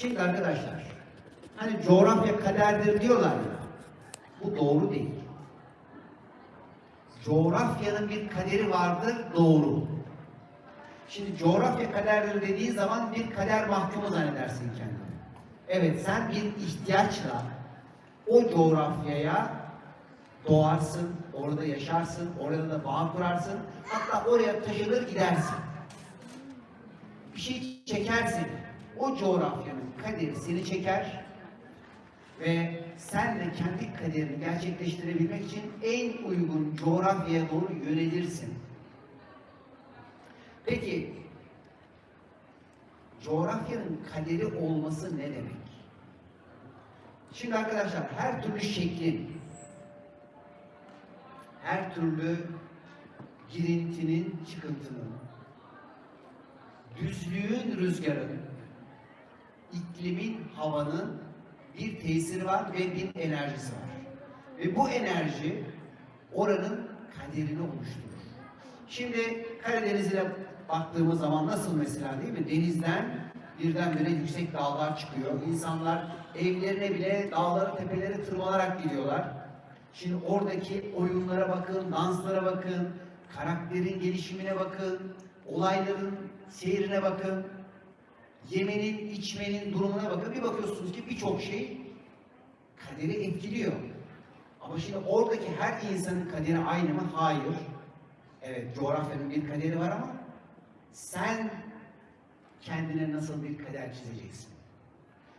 Şimdi arkadaşlar, hani coğrafya kaderdir diyorlar ya, bu doğru değil. Coğrafyanın bir kaderi vardır, doğru. Şimdi coğrafya kaderdir dediği zaman bir kader mahkumu zannedersin kendini. Evet, sen bir ihtiyaçla o coğrafyaya doğarsın, orada yaşarsın, orada da bağ kurarsın, hatta oraya taşınır gidersin. Bir şey çekersin, o coğrafyanın kaderi seni çeker ve sen de kendi kaderini gerçekleştirebilmek için en uygun coğrafyaya doğru yönelirsin. Peki, coğrafyanın kaderi olması ne demek? Şimdi arkadaşlar her türlü şeklin, her türlü girintinin, çıkıntının, düzlüğün, rüzgarın, iklimin, havanın bir tesiri var ve bir enerjisi var. Ve bu enerji oranın kaderini oluşturur. Şimdi Karadeniz'e baktığımız zaman nasıl mesela değil mi? Denizden birdenbire yüksek dağlar çıkıyor. İnsanlar evlerine bile dağlara, tepelere tırmanarak gidiyorlar. Şimdi oradaki oyunlara bakın, danslara bakın, karakterin gelişimine bakın, olayların seyrine bakın, yemenin, içmenin durumuna bakın. Bir bakıyorsunuz ki birçok şey kaderi etkiliyor. Ama şimdi oradaki her insanın kaderi aynı mı? Hayır. Evet, coğrafyanın bir kaderi var ama sen kendine nasıl bir kader çizeceksin?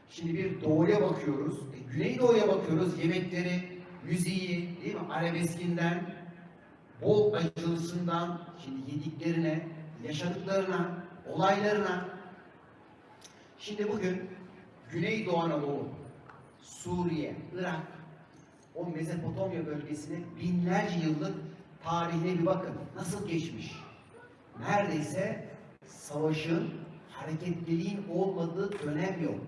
Şimdi bir doğuya bakıyoruz, e, Güneydoğu'ya bakıyoruz, yemekleri, müziği, değil mi? Arabeskinden, bol acılısından, şimdi yediklerine, yaşadıklarına, olaylarına. Şimdi bugün Güneydoğu Anadolu, Suriye, Irak, o Mezopotamya bölgesine binlerce yıllık tarihine bir bakın. Nasıl geçmiş? Neredeyse savaşın, hareketliliğin olmadığı dönem yok.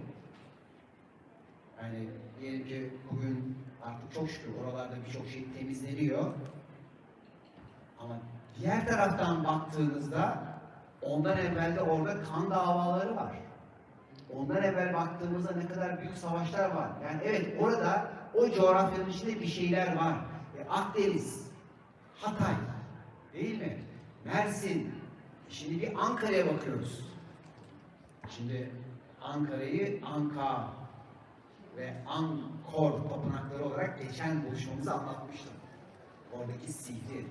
Yani diyelim ki bugün artık çok şükür oralarda birçok şey temizleniyor. Ama diğer taraftan baktığınızda ondan evvel de orada kan davaları var. Ondan evvel baktığımızda ne kadar büyük savaşlar var. Yani evet orada o coğrafyanın içinde bir şeyler var. E, Akdeniz, Hatay, değil mi? Mersin. Şimdi bir Ankara'ya bakıyoruz. Şimdi Ankara'yı Anka ve Ankor tapınakları olarak geçen buluşmamızı anlatmıştım. Oradaki sihri,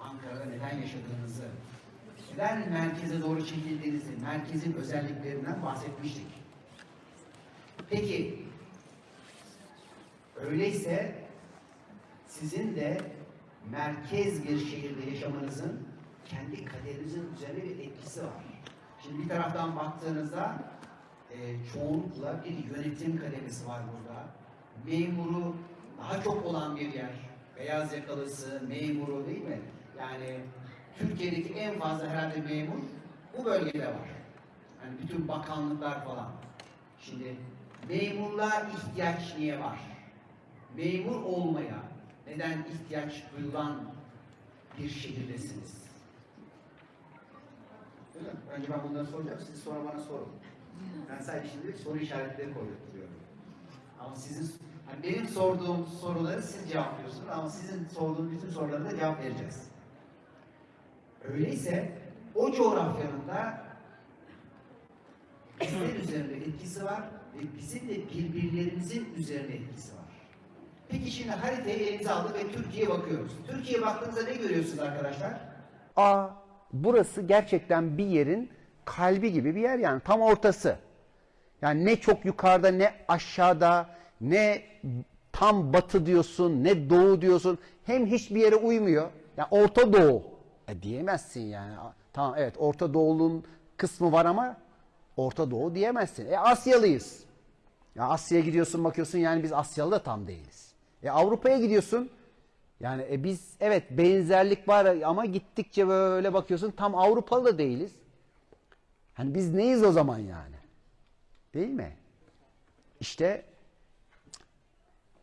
Ankara'da neden yaşadığınızı, neden merkeze doğru çekildiğinizi, merkezin özelliklerinden bahsetmiştik. Peki, öyleyse sizin de merkez bir şehirde yaşamanızın kendi kaderinizin üzerine bir etkisi var. Şimdi bir taraftan baktığınızda e, çoğunlukla bir yönetim kademesi var burada. Memuru daha çok olan bir yer. Beyaz yakalısı, memuru değil mi? Yani Türkiye'deki en fazla herhalde memur bu bölgede var. Yani bütün bakanlıklar falan. Şimdi memurluğa ihtiyaç niye var? Memur olmaya neden ihtiyaç duyulan bir şehirdesiniz? Öyle mi? Önce ben bunları soracağım, siz sonra bana sorun. Ben sadece şimdi soru işaretleri koyuyorum. Ama sizin, hani benim sorduğum soruları siz cevaplıyorsunuz ama sizin sorduğunuz bütün sorulara da cevap vereceğiz. Öyleyse o coğrafyanın da bizler üzerinde etkisi var bizim de birbirlerimizin üzerinde etkisi var. Peki şimdi haritayı elimize aldık ve Türkiye'ye bakıyoruz. Türkiye'ye baktığımızda ne görüyorsunuz arkadaşlar? Aa burası gerçekten bir yerin kalbi gibi bir yer yani tam ortası. Yani ne çok yukarıda ne aşağıda ne tam batı diyorsun ne doğu diyorsun. Hem hiçbir yere uymuyor. Yani Orta Doğu. E diyemezsin yani. Tamam evet Orta Doğu'nun kısmı var ama Orta Doğu diyemezsin. E Asyalıyız. Ya Asya'ya gidiyorsun bakıyorsun yani biz Asyalı da tam değiliz. E Avrupa'ya gidiyorsun. Yani e biz evet benzerlik var ama gittikçe böyle bakıyorsun tam Avrupalı da değiliz. Hani biz neyiz o zaman yani? Değil mi? İşte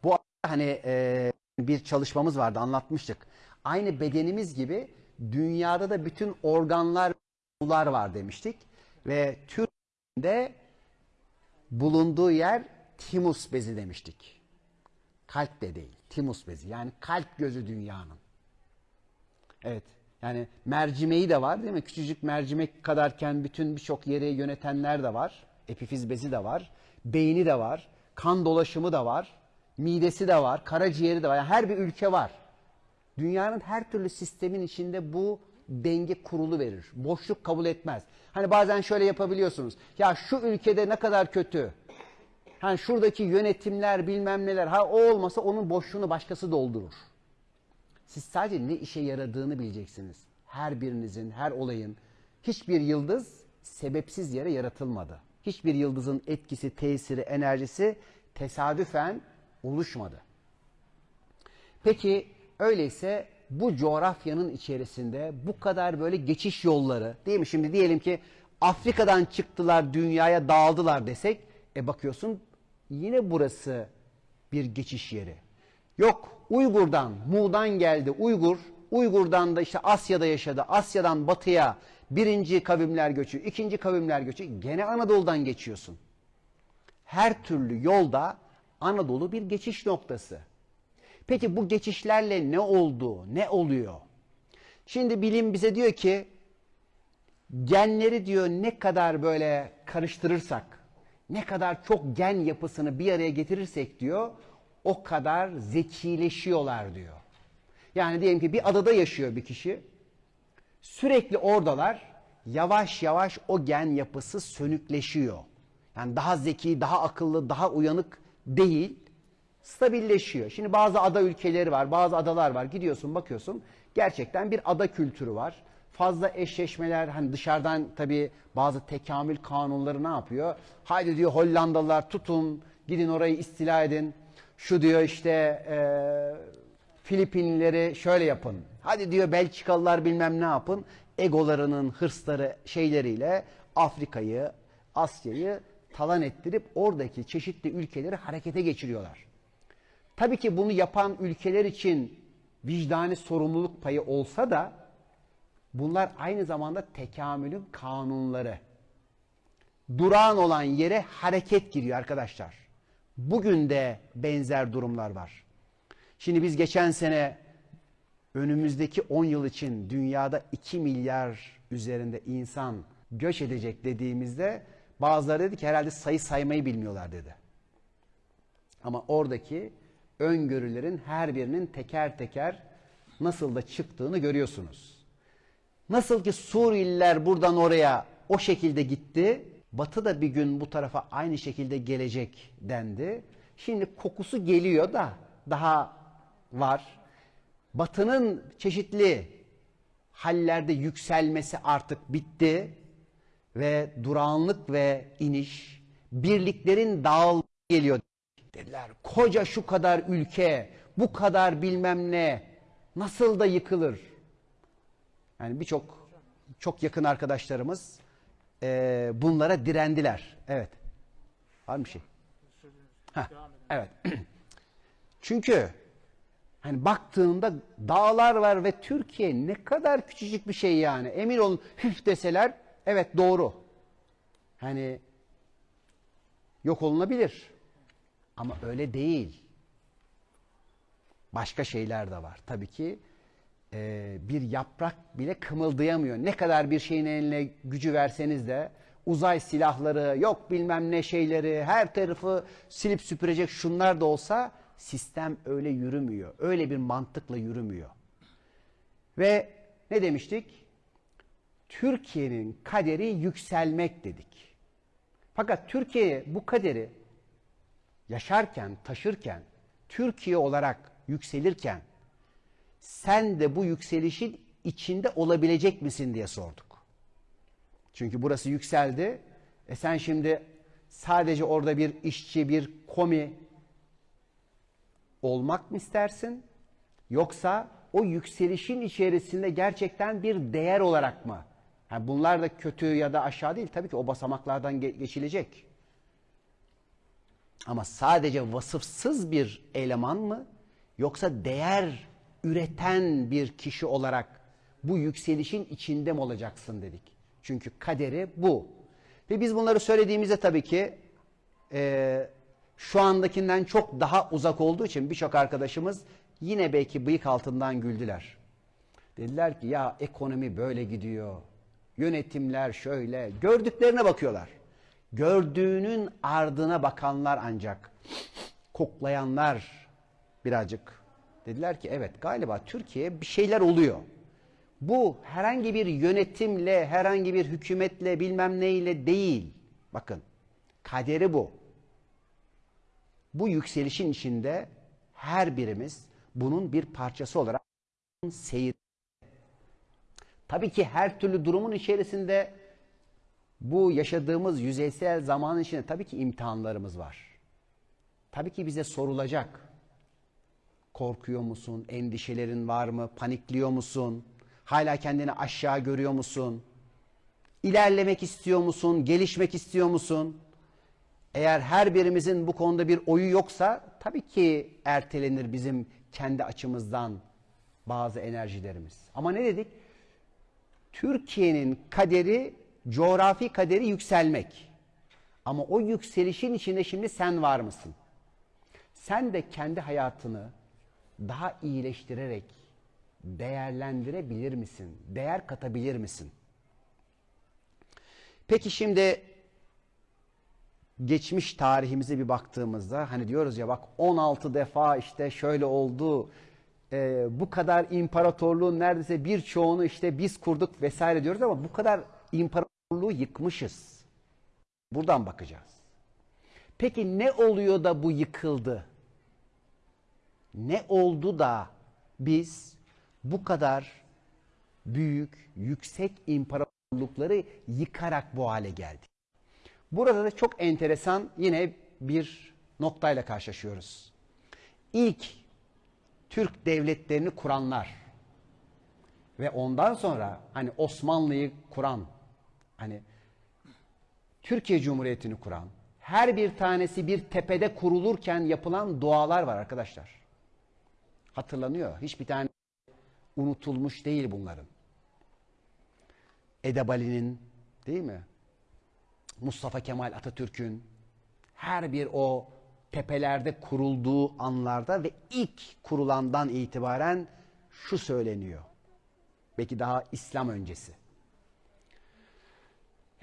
bu hani e, bir çalışmamız vardı anlatmıştık. Aynı bedenimiz gibi dünyada da bütün organlar var demiştik ve Türkiye'de bulunduğu yer timus bezi demiştik. Kalp de değil, timus bezi. Yani kalp gözü dünyanın. Evet. Yani mercimeği de var değil mi? Küçücük mercimek kadarken bütün birçok yeri yönetenler de var. Epifiz bezi de var. Beyni de var. Kan dolaşımı da var. Midesi de var. Karaciğeri de var. Yani her bir ülke var. Dünyanın her türlü sistemin içinde bu denge kurulu verir. Boşluk kabul etmez. Hani bazen şöyle yapabiliyorsunuz. Ya şu ülkede ne kadar kötü. Hani şuradaki yönetimler bilmem neler. Ha o olmasa onun boşluğunu başkası doldurur. Siz sadece ne işe yaradığını bileceksiniz. Her birinizin, her olayın. Hiçbir yıldız sebepsiz yere yaratılmadı. Hiçbir yıldızın etkisi, tesiri, enerjisi tesadüfen oluşmadı. Peki öyleyse bu coğrafyanın içerisinde bu kadar böyle geçiş yolları değil mi? Şimdi diyelim ki Afrika'dan çıktılar dünyaya dağıldılar desek e bakıyorsun yine burası bir geçiş yeri. Yok Uygur'dan, Mu'dan geldi Uygur. Uygur'dan da işte Asya'da yaşadı. Asya'dan batıya birinci kavimler göçü, ikinci kavimler göçü. Gene Anadolu'dan geçiyorsun. Her türlü yolda Anadolu bir geçiş noktası. Peki bu geçişlerle ne oldu, ne oluyor? Şimdi bilim bize diyor ki genleri diyor ne kadar böyle karıştırırsak, ne kadar çok gen yapısını bir araya getirirsek diyor, o kadar zekileşiyorlar diyor. Yani diyelim ki bir adada yaşıyor bir kişi. Sürekli oradalar. Yavaş yavaş o gen yapısı sönükleşiyor. Yani daha zeki, daha akıllı, daha uyanık değil. Stabilleşiyor. Şimdi bazı ada ülkeleri var, bazı adalar var. Gidiyorsun bakıyorsun gerçekten bir ada kültürü var. Fazla eşleşmeler hani dışarıdan tabii bazı tekamül kanunları ne yapıyor? Haydi diyor Hollandalılar tutun, gidin orayı istila edin. Şu diyor işte e, Filipinlileri şöyle yapın. Hadi diyor Belçikalılar bilmem ne yapın. Egolarının hırsları şeyleriyle Afrika'yı, Asya'yı talan ettirip oradaki çeşitli ülkeleri harekete geçiriyorlar. Tabii ki bunu yapan ülkeler için vicdani sorumluluk payı olsa da bunlar aynı zamanda tekamülün kanunları. Durağan olan yere hareket giriyor arkadaşlar. Bugün de benzer durumlar var. Şimdi biz geçen sene önümüzdeki 10 yıl için dünyada 2 milyar üzerinde insan göç edecek dediğimizde bazıları dedi ki herhalde sayı saymayı bilmiyorlar dedi. Ama oradaki öngörülerin her birinin teker teker nasıl da çıktığını görüyorsunuz. Nasıl ki Suriyeliler buradan oraya o şekilde gitti, Batı da bir gün bu tarafa aynı şekilde gelecek dendi. Şimdi kokusu geliyor da daha var. Batı'nın çeşitli hallerde yükselmesi artık bitti ve durağanlık ve iniş, birliklerin dağılması geliyor dediler. Koca şu kadar ülke, bu kadar bilmem ne nasıl da yıkılır? Yani birçok çok yakın arkadaşlarımız e, bunlara direndiler. Evet. Var mı şey? Heh, evet. Çünkü hani baktığında dağlar var ve Türkiye ne kadar küçücük bir şey yani. Emin olun hüf deseler evet doğru. Hani yok olunabilir. Ama öyle değil. Başka şeyler de var. Tabii ki e, bir yaprak bile kımıldayamıyor. Ne kadar bir şeyin eline gücü verseniz de uzay silahları, yok bilmem ne şeyleri, her tarafı silip süpürecek şunlar da olsa sistem öyle yürümüyor. Öyle bir mantıkla yürümüyor. Ve ne demiştik? Türkiye'nin kaderi yükselmek dedik. Fakat Türkiye bu kaderi yaşarken, taşırken, Türkiye olarak yükselirken sen de bu yükselişin içinde olabilecek misin diye sorduk. Çünkü burası yükseldi. E sen şimdi sadece orada bir işçi, bir komi olmak mı istersin? Yoksa o yükselişin içerisinde gerçekten bir değer olarak mı? Yani bunlar da kötü ya da aşağı değil. Tabii ki o basamaklardan geçilecek. Ama sadece vasıfsız bir eleman mı? Yoksa değer üreten bir kişi olarak bu yükselişin içinde mi olacaksın dedik. Çünkü kaderi bu. Ve biz bunları söylediğimizde tabii ki e, şu andakinden çok daha uzak olduğu için birçok arkadaşımız yine belki bıyık altından güldüler. Dediler ki ya ekonomi böyle gidiyor. Yönetimler şöyle. Gördüklerine bakıyorlar. Gördüğünün ardına bakanlar ancak. Koklayanlar birazcık. Dediler ki evet galiba Türkiye bir şeyler oluyor. Bu herhangi bir yönetimle, herhangi bir hükümetle bilmem neyle değil. Bakın kaderi bu. Bu yükselişin içinde her birimiz bunun bir parçası olarak seyir. Tabii ki her türlü durumun içerisinde bu yaşadığımız yüzeysel zamanın içinde tabii ki imtihanlarımız var. Tabii ki bize sorulacak. Korkuyor musun? Endişelerin var mı? Panikliyor musun? Hala kendini aşağı görüyor musun? İlerlemek istiyor musun? Gelişmek istiyor musun? Eğer her birimizin bu konuda bir oyu yoksa tabii ki ertelenir bizim kendi açımızdan bazı enerjilerimiz. Ama ne dedik? Türkiye'nin kaderi, coğrafi kaderi yükselmek. Ama o yükselişin içinde şimdi sen var mısın? Sen de kendi hayatını daha iyileştirerek değerlendirebilir misin? Değer katabilir misin? Peki şimdi geçmiş tarihimize bir baktığımızda hani diyoruz ya bak 16 defa işte şöyle oldu e, bu kadar imparatorluğun neredeyse birçoğunu işte biz kurduk vesaire diyoruz ama bu kadar imparatorluğu yıkmışız. Buradan bakacağız. Peki ne oluyor da bu yıkıldı? Ne oldu da biz bu kadar büyük, yüksek imparatorlukları yıkarak bu hale geldik? Burada da çok enteresan yine bir noktayla karşılaşıyoruz. İlk Türk devletlerini kuranlar ve ondan sonra hani Osmanlı'yı kuran, hani Türkiye Cumhuriyeti'ni kuran, her bir tanesi bir tepede kurulurken yapılan dualar var arkadaşlar. Hatırlanıyor. Hiçbir tane unutulmuş değil bunların. Edebali'nin değil mi? Mustafa Kemal Atatürk'ün her bir o tepelerde kurulduğu anlarda ve ilk kurulandan itibaren şu söyleniyor. Belki daha İslam öncesi.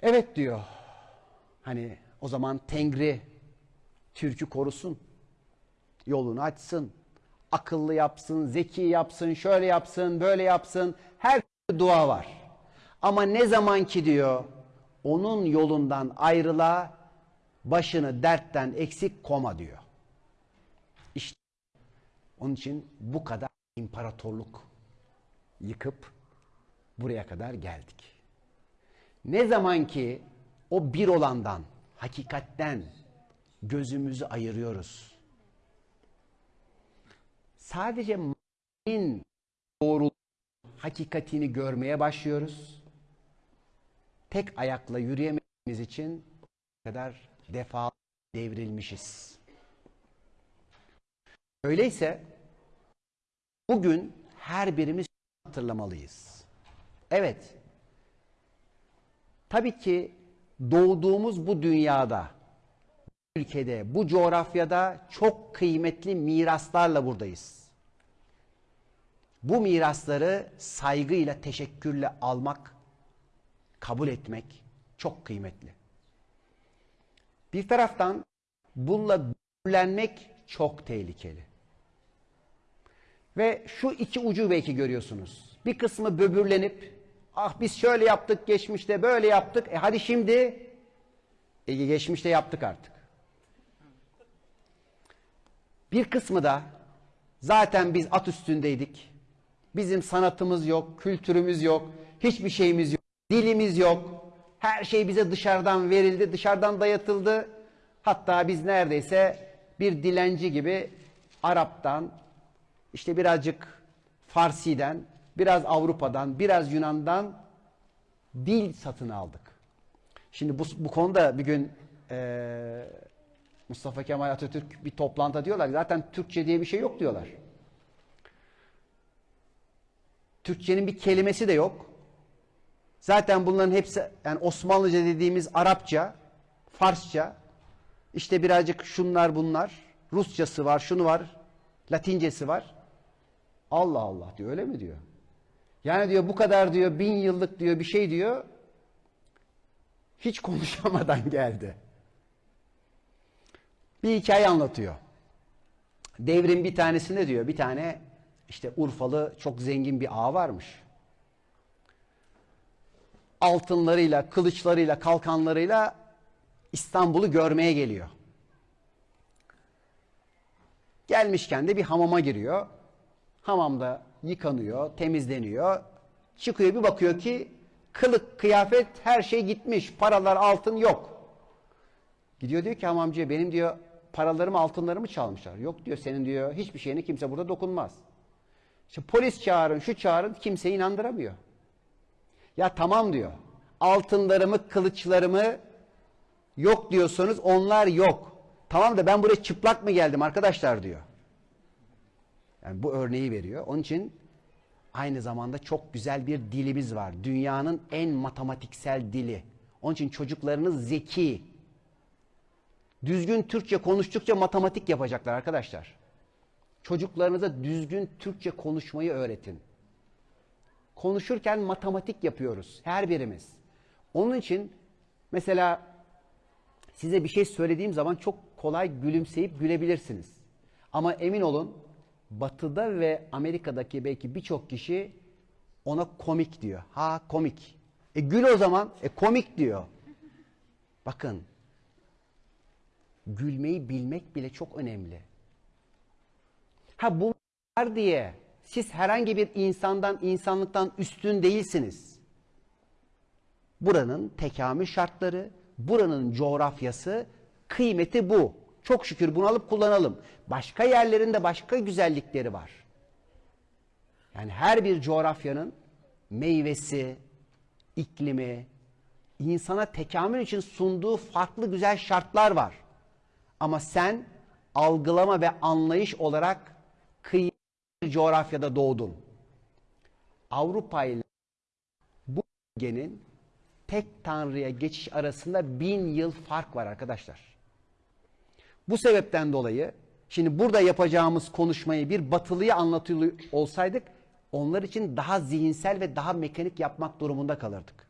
Evet diyor. Hani o zaman Tengri Türk'ü korusun. Yolunu açsın. Akıllı yapsın, zeki yapsın, şöyle yapsın, böyle yapsın. Her türlü dua var. Ama ne zaman ki diyor onun yolundan ayrıla başını dertten eksik koma diyor. İşte onun için bu kadar imparatorluk yıkıp buraya kadar geldik. Ne zaman ki o bir olandan, hakikatten gözümüzü ayırıyoruz. Sadece maddin doğru hakikatini görmeye başlıyoruz. Tek ayakla yürüyemediğimiz için kadar defa devrilmişiz. Öyleyse bugün her birimiz hatırlamalıyız. Evet. Tabii ki doğduğumuz bu dünyada, bu ülkede, bu coğrafyada çok kıymetli miraslarla buradayız. Bu mirasları saygıyla, teşekkürle almak, kabul etmek çok kıymetli. Bir taraftan bununla böbürlenmek çok tehlikeli. Ve şu iki ucu belki görüyorsunuz. Bir kısmı böbürlenip ah biz şöyle yaptık geçmişte böyle yaptık. E hadi şimdi e, geçmişte yaptık artık. Bir kısmı da zaten biz at üstündeydik. Bizim sanatımız yok, kültürümüz yok, hiçbir şeyimiz yok, dilimiz yok. Her şey bize dışarıdan verildi, dışarıdan dayatıldı. Hatta biz neredeyse bir dilenci gibi Arap'tan, işte birazcık Farsi'den, biraz Avrupa'dan, biraz Yunan'dan dil satın aldık. Şimdi bu, bu konuda bir gün eee, Mustafa Kemal Atatürk bir toplantıda diyorlar zaten Türkçe diye bir şey yok diyorlar. Türkçenin bir kelimesi de yok. Zaten bunların hepsi yani Osmanlıca dediğimiz Arapça, Farsça İşte birazcık şunlar bunlar. Rusçası var, şunu var. Latincesi var. Allah Allah diyor. Öyle mi diyor? Yani diyor bu kadar diyor bin yıllık diyor bir şey diyor. Hiç konuşamadan geldi. Bir hikaye anlatıyor. Devrin bir tanesinde diyor bir tane işte Urfalı çok zengin bir ağa varmış. Altınlarıyla, kılıçlarıyla, kalkanlarıyla İstanbul'u görmeye geliyor. Gelmişken de bir hamama giriyor. Hamamda yıkanıyor, temizleniyor. Çıkıyor bir bakıyor ki kılık, kıyafet her şey gitmiş. Paralar, altın yok. Gidiyor diyor ki hamamcıya benim diyor paralarımı, altınlarımı çalmışlar. Yok diyor senin diyor hiçbir şeyine kimse burada dokunmaz. İşte polis çağırın, şu çağırın kimseyi inandıramıyor. Ya tamam diyor. Altınlarımı, kılıçlarımı yok diyorsanız onlar yok. Tamam da ben buraya çıplak mı geldim arkadaşlar diyor. Yani bu örneği veriyor. Onun için aynı zamanda çok güzel bir dilimiz var. Dünyanın en matematiksel dili. Onun için çocuklarınız zeki. Düzgün Türkçe konuştukça matematik yapacaklar arkadaşlar. Çocuklarınıza düzgün Türkçe konuşmayı öğretin. Konuşurken matematik yapıyoruz her birimiz. Onun için mesela size bir şey söylediğim zaman çok kolay gülümseyip gülebilirsiniz. Ama emin olun Batı'da ve Amerika'daki belki birçok kişi ona komik diyor. Ha komik. E gül o zaman. E komik diyor. Bakın gülmeyi bilmek bile çok önemli. Ha bunlar diye siz herhangi bir insandan, insanlıktan üstün değilsiniz. Buranın tekamül şartları, buranın coğrafyası, kıymeti bu. Çok şükür bunu alıp kullanalım. Başka yerlerinde başka güzellikleri var. Yani her bir coğrafyanın meyvesi, iklimi, insana tekamül için sunduğu farklı güzel şartlar var. Ama sen algılama ve anlayış olarak bir coğrafyada doğdun. Avrupa ile bu bölgenin tek tanrıya geçiş arasında bin yıl fark var arkadaşlar. Bu sebepten dolayı şimdi burada yapacağımız konuşmayı bir batılıya anlatıyor olsaydık onlar için daha zihinsel ve daha mekanik yapmak durumunda kalırdık.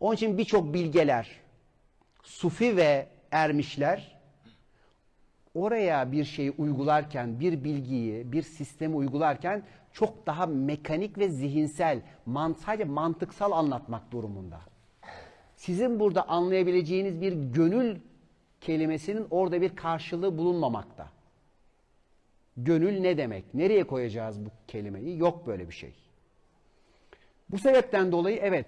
Onun için birçok bilgeler, sufi ve ermişler oraya bir şeyi uygularken, bir bilgiyi, bir sistemi uygularken çok daha mekanik ve zihinsel, man sadece mantıksal anlatmak durumunda. Sizin burada anlayabileceğiniz bir gönül kelimesinin orada bir karşılığı bulunmamakta. Gönül ne demek? Nereye koyacağız bu kelimeyi? Yok böyle bir şey. Bu sebepten dolayı evet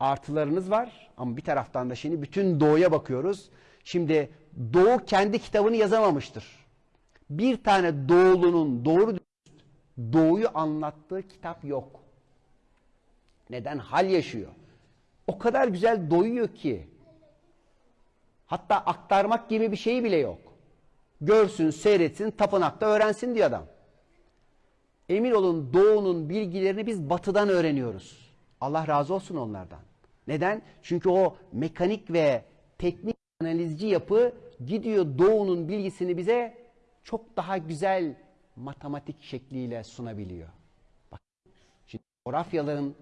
artılarınız var ama bir taraftan da şimdi bütün doğuya bakıyoruz. Şimdi doğu kendi kitabını yazamamıştır. Bir tane doğulunun doğru doğuyu anlattığı kitap yok. Neden? Hal yaşıyor. O kadar güzel doyuyor ki Hatta aktarmak gibi bir şey bile yok. Görsün, seyretsin, tapınakta öğrensin diyor adam. Emin olun doğunun bilgilerini biz batıdan öğreniyoruz. Allah razı olsun onlardan. Neden? Çünkü o mekanik ve teknik analizci yapı gidiyor doğunun bilgisini bize çok daha güzel matematik şekliyle sunabiliyor. Bak, şimdi coğrafyaların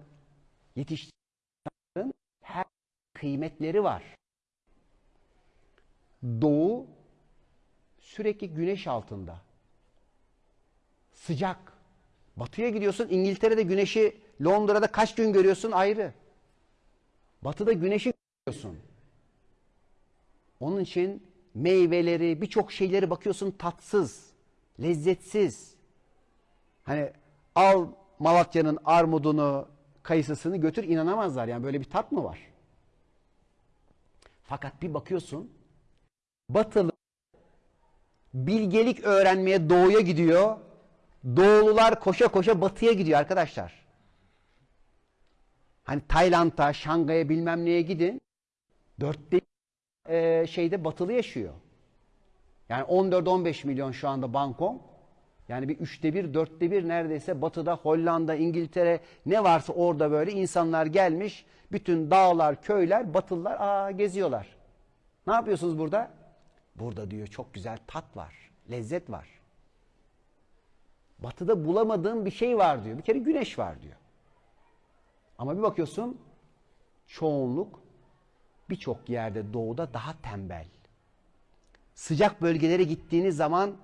yetiştirdiklerinin her kıymetleri var. Doğu sürekli güneş altında. Sıcak. Batıya gidiyorsun İngiltere'de güneşi Londra'da kaç gün görüyorsun ayrı. Batıda güneşi görüyorsun. Onun için meyveleri, birçok şeyleri bakıyorsun tatsız, lezzetsiz. Hani al Malatya'nın armudunu, kayısısını götür inanamazlar. Yani böyle bir tat mı var? Fakat bir bakıyorsun Batılı bilgelik öğrenmeye doğuya gidiyor. Doğulular koşa koşa batıya gidiyor arkadaşlar. Hani Tayland'a, Şangay'a bilmem neye gidin. Dörtte e, şeyde batılı yaşıyor. Yani 14-15 milyon şu anda Bangkok. Yani bir üçte bir, dörtte bir neredeyse batıda Hollanda, İngiltere ne varsa orada böyle insanlar gelmiş. Bütün dağlar, köyler, batılılar aa, geziyorlar. Ne yapıyorsunuz burada? Burada diyor çok güzel tat var, lezzet var. Batıda bulamadığın bir şey var diyor. Bir kere güneş var diyor. Ama bir bakıyorsun çoğunluk birçok yerde doğuda daha tembel. Sıcak bölgelere gittiğiniz zaman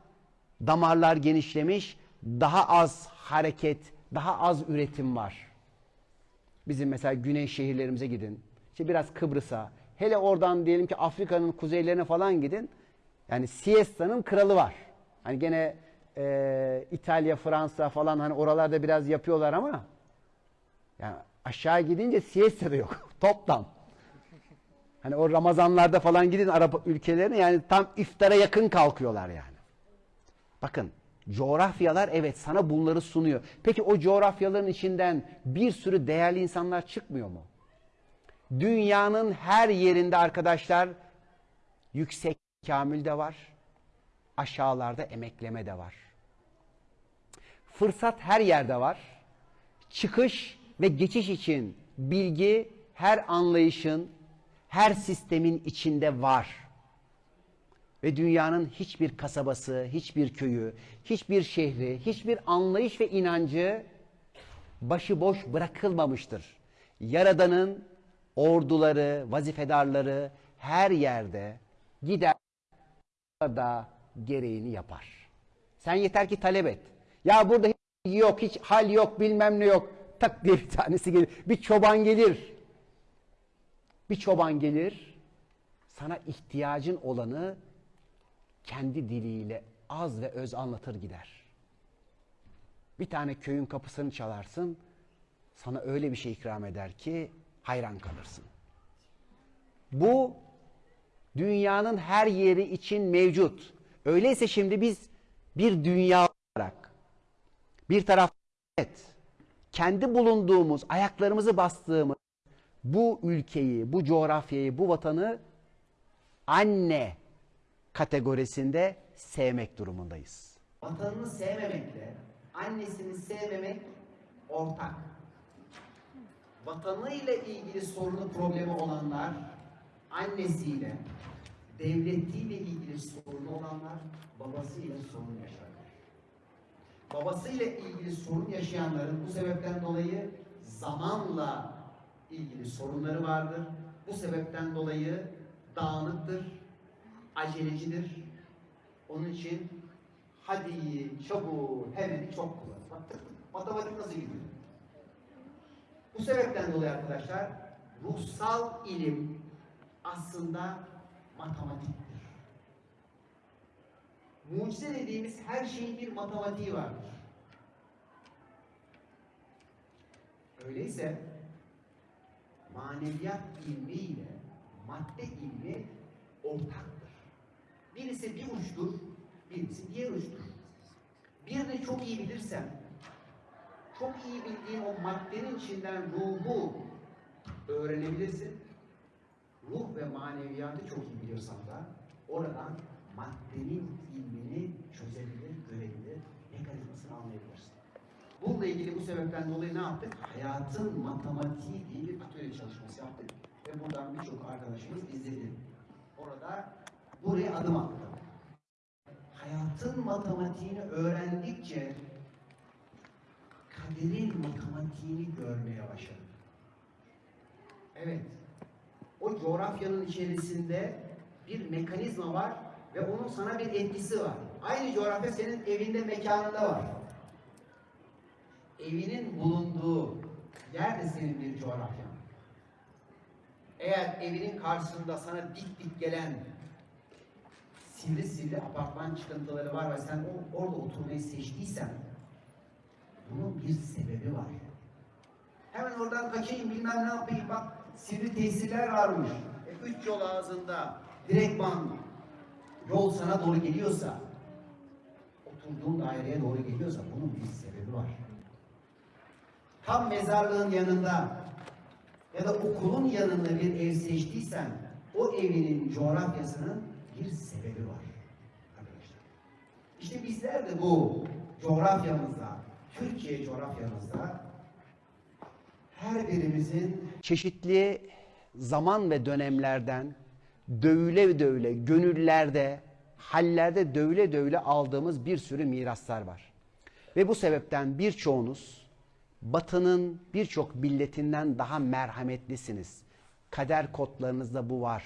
damarlar genişlemiş, daha az hareket, daha az üretim var. Bizim mesela güney şehirlerimize gidin. İşte biraz Kıbrıs'a, hele oradan diyelim ki Afrika'nın kuzeylerine falan gidin. Yani siesta'nın kralı var. Hani gene e, İtalya, Fransa falan hani oralarda biraz yapıyorlar ama yani aşağı gidince siesta da yok. Toplam. Hani o Ramazanlarda falan gidin Arap ülkelerine yani tam iftara yakın kalkıyorlar yani. Bakın coğrafyalar evet sana bunları sunuyor. Peki o coğrafyaların içinden bir sürü değerli insanlar çıkmıyor mu? Dünyanın her yerinde arkadaşlar yüksek kamil de var. Aşağılarda emekleme de var. Fırsat her yerde var. Çıkış ve geçiş için bilgi her anlayışın, her sistemin içinde var. Ve dünyanın hiçbir kasabası, hiçbir köyü, hiçbir şehri, hiçbir anlayış ve inancı başıboş bırakılmamıştır. Yaradan'ın orduları, vazifedarları her yerde gider da gereğini yapar. Sen yeter ki talep et. Ya burada hiç yok, hiç hal yok, bilmem ne yok. Tak diye bir tanesi gelir. Bir çoban gelir. Bir çoban gelir. Sana ihtiyacın olanı kendi diliyle az ve öz anlatır gider. Bir tane köyün kapısını çalarsın. Sana öyle bir şey ikram eder ki hayran kalırsın. Bu dünyanın her yeri için mevcut. Öyleyse şimdi biz bir dünya olarak bir taraf evet, kendi bulunduğumuz, ayaklarımızı bastığımız bu ülkeyi, bu coğrafyayı, bu vatanı anne kategorisinde sevmek durumundayız. Vatanını sevmemekle annesini sevmemek ortak. Vatanıyla ilgili sorunu problemi olanlar annesiyle, devletiyle ilgili sorunu olanlar babasıyla sorun yaşarlar. Babasıyla ilgili sorun yaşayanların bu sebepten dolayı zamanla ilgili sorunları vardır. Bu sebepten dolayı dağınıktır, acelecidir. Onun için hadi çabuk hemen çok kullanır. Matematik nasıl gidiyor? Bu sebepten dolayı arkadaşlar ruhsal ilim aslında matematiktir. Mucize dediğimiz her şeyin bir matematiği vardır. Öyleyse maneviyat ilmi ile madde ilmi ortaktır. Birisi bir uçtur, birisi diğer uçtur. Birini çok iyi bilirsem, çok iyi bildiğin o maddenin içinden ruhu öğrenebilirsin. Ruh ve maneviyatı çok iyi biliyorsan da oradan maddenin ilmini çözebilir, görebilir, mekanizmasını anlayabilirsin. Bununla ilgili bu sebepten dolayı ne yaptık? Hayatın matematiği diye bir atölye çalışması yaptık. Ve buradan birçok arkadaşımız izledi. Orada buraya adım attı. Hayatın matematiğini öğrendikçe kaderin matematiğini görmeye başladık. Evet. O coğrafyanın içerisinde bir mekanizma var ve onun sana bir etkisi var. Aynı coğrafya senin evinde, mekanında var. Evinin bulunduğu yer de senin bir coğrafyan. Eğer evinin karşısında sana dik dik gelen sivri sivri apartman çıkıntıları var ve sen orada oturmayı seçtiysen bunun bir sebebi var. Hemen oradan kaçayım bilmem ne yapayım bak sivri tesirler varmış. E, üç yol ağzında direktman yol sana doğru geliyorsa oturduğun daireye doğru geliyorsa bunun bir sebebi var. Tam mezarlığın yanında ya da okulun yanında bir ev seçtiysen o evinin coğrafyasının bir sebebi var arkadaşlar. İşte bizler de bu coğrafyamızda, Türkiye coğrafyamızda her birimizin Çeşitli zaman ve dönemlerden dövüle dövüle gönüllerde, hallerde dövüle dövüle aldığımız bir sürü miraslar var. Ve bu sebepten birçoğunuz Batı'nın birçok milletinden daha merhametlisiniz. Kader kodlarınızda bu var.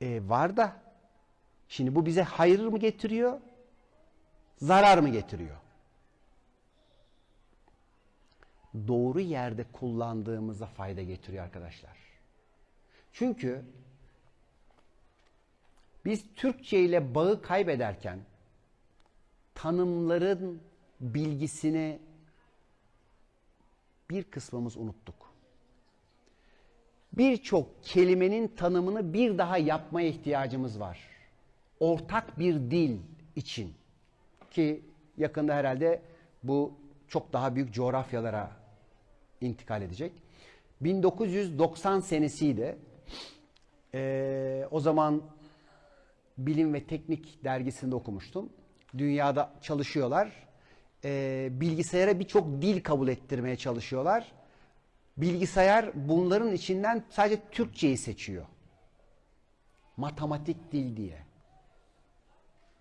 E, var da şimdi bu bize hayır mı getiriyor, zarar mı getiriyor? Doğru yerde kullandığımızda fayda getiriyor arkadaşlar. Çünkü biz Türkçe ile bağı kaybederken tanımların bilgisini bir kısmımız unuttuk. Birçok kelimenin tanımını bir daha yapmaya ihtiyacımız var. Ortak bir dil için ki yakında herhalde bu çok daha büyük coğrafyalara intikal edecek. 1990 senesiydi. Ee, o zaman Bilim ve Teknik dergisinde okumuştum. Dünyada çalışıyorlar. Ee, bilgisayara birçok dil kabul ettirmeye çalışıyorlar. Bilgisayar bunların içinden sadece Türkçeyi seçiyor. Matematik dil diye.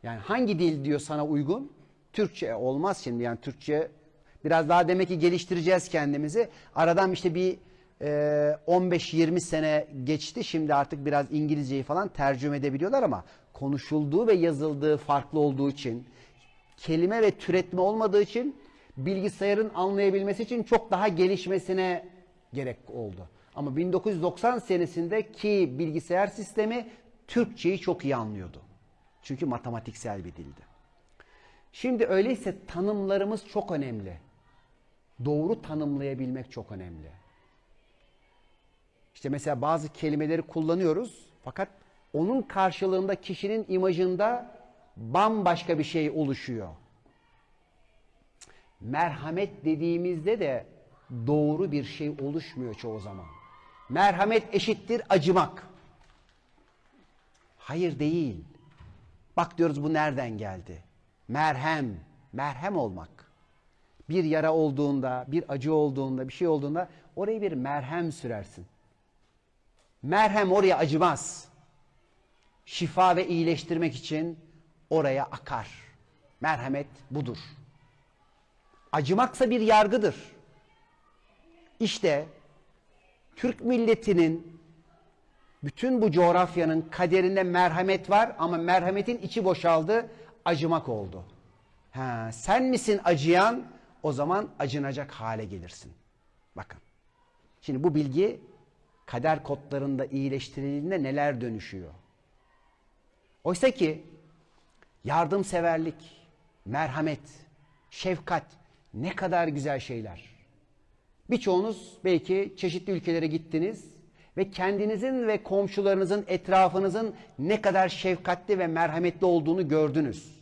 Yani hangi dil diyor sana uygun? Türkçe olmaz şimdi yani Türkçe biraz daha demek ki geliştireceğiz kendimizi. Aradan işte bir e, 15-20 sene geçti. Şimdi artık biraz İngilizceyi falan tercüme edebiliyorlar ama konuşulduğu ve yazıldığı farklı olduğu için kelime ve türetme olmadığı için bilgisayarın anlayabilmesi için çok daha gelişmesine gerek oldu. Ama 1990 senesinde ki bilgisayar sistemi Türkçeyi çok iyi anlıyordu. Çünkü matematiksel bir dildi. Şimdi öyleyse tanımlarımız çok önemli. Doğru tanımlayabilmek çok önemli. İşte mesela bazı kelimeleri kullanıyoruz fakat onun karşılığında kişinin imajında bambaşka bir şey oluşuyor. Merhamet dediğimizde de doğru bir şey oluşmuyor çoğu zaman. Merhamet eşittir acımak. Hayır değil. Bak diyoruz bu nereden geldi? Merhem, merhem olmak. Bir yara olduğunda, bir acı olduğunda, bir şey olduğunda oraya bir merhem sürersin. Merhem oraya acımaz. Şifa ve iyileştirmek için oraya akar. Merhamet budur. Acımaksa bir yargıdır. İşte Türk milletinin bütün bu coğrafyanın kaderinde merhamet var ama merhametin içi boşaldı, acımak oldu. Ha, sen misin acıyan? O zaman acınacak hale gelirsin. Bakın. Şimdi bu bilgi kader kodlarında iyileştirildiğinde neler dönüşüyor? Oysa ki yardımseverlik, merhamet, şefkat ne kadar güzel şeyler. Birçoğunuz belki çeşitli ülkelere gittiniz ve kendinizin ve komşularınızın, etrafınızın ne kadar şefkatli ve merhametli olduğunu gördünüz.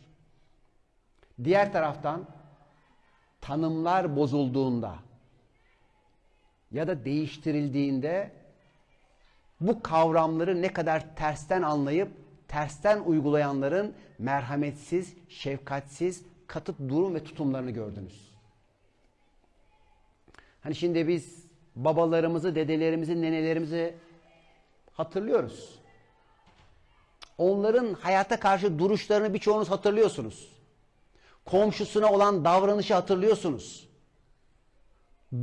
Diğer taraftan tanımlar bozulduğunda ya da değiştirildiğinde bu kavramları ne kadar tersten anlayıp tersten uygulayanların merhametsiz, şefkatsiz, katı durum ve tutumlarını gördünüz. Hani şimdi biz babalarımızı, dedelerimizi, nenelerimizi hatırlıyoruz. Onların hayata karşı duruşlarını birçoğunuz hatırlıyorsunuz. Komşusuna olan davranışı hatırlıyorsunuz.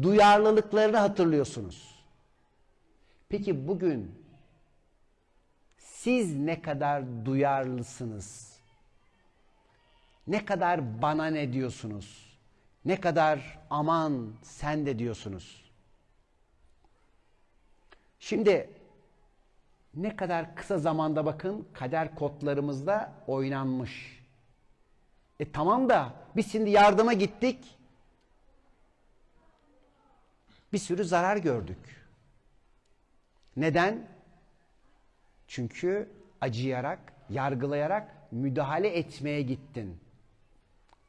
Duyarlılıklarını hatırlıyorsunuz. Peki bugün siz ne kadar duyarlısınız? Ne kadar bana ne diyorsunuz? Ne kadar aman sen de diyorsunuz? Şimdi ne kadar kısa zamanda bakın kader kodlarımızda oynanmış. E tamam da biz şimdi yardıma gittik. Bir sürü zarar gördük. Neden? Çünkü acıyarak, yargılayarak müdahale etmeye gittin.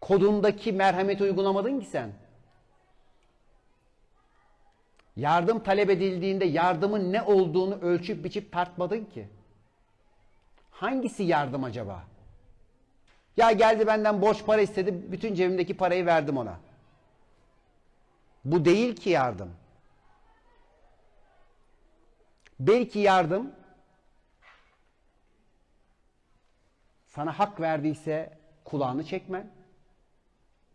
Kodundaki merhameti uygulamadın ki sen. Yardım talep edildiğinde yardımın ne olduğunu ölçüp biçip tartmadın ki. Hangisi yardım acaba? Ya geldi benden borç para istedi, bütün cebimdeki parayı verdim ona. Bu değil ki yardım. Belki yardım sana hak verdiyse kulağını çekmen.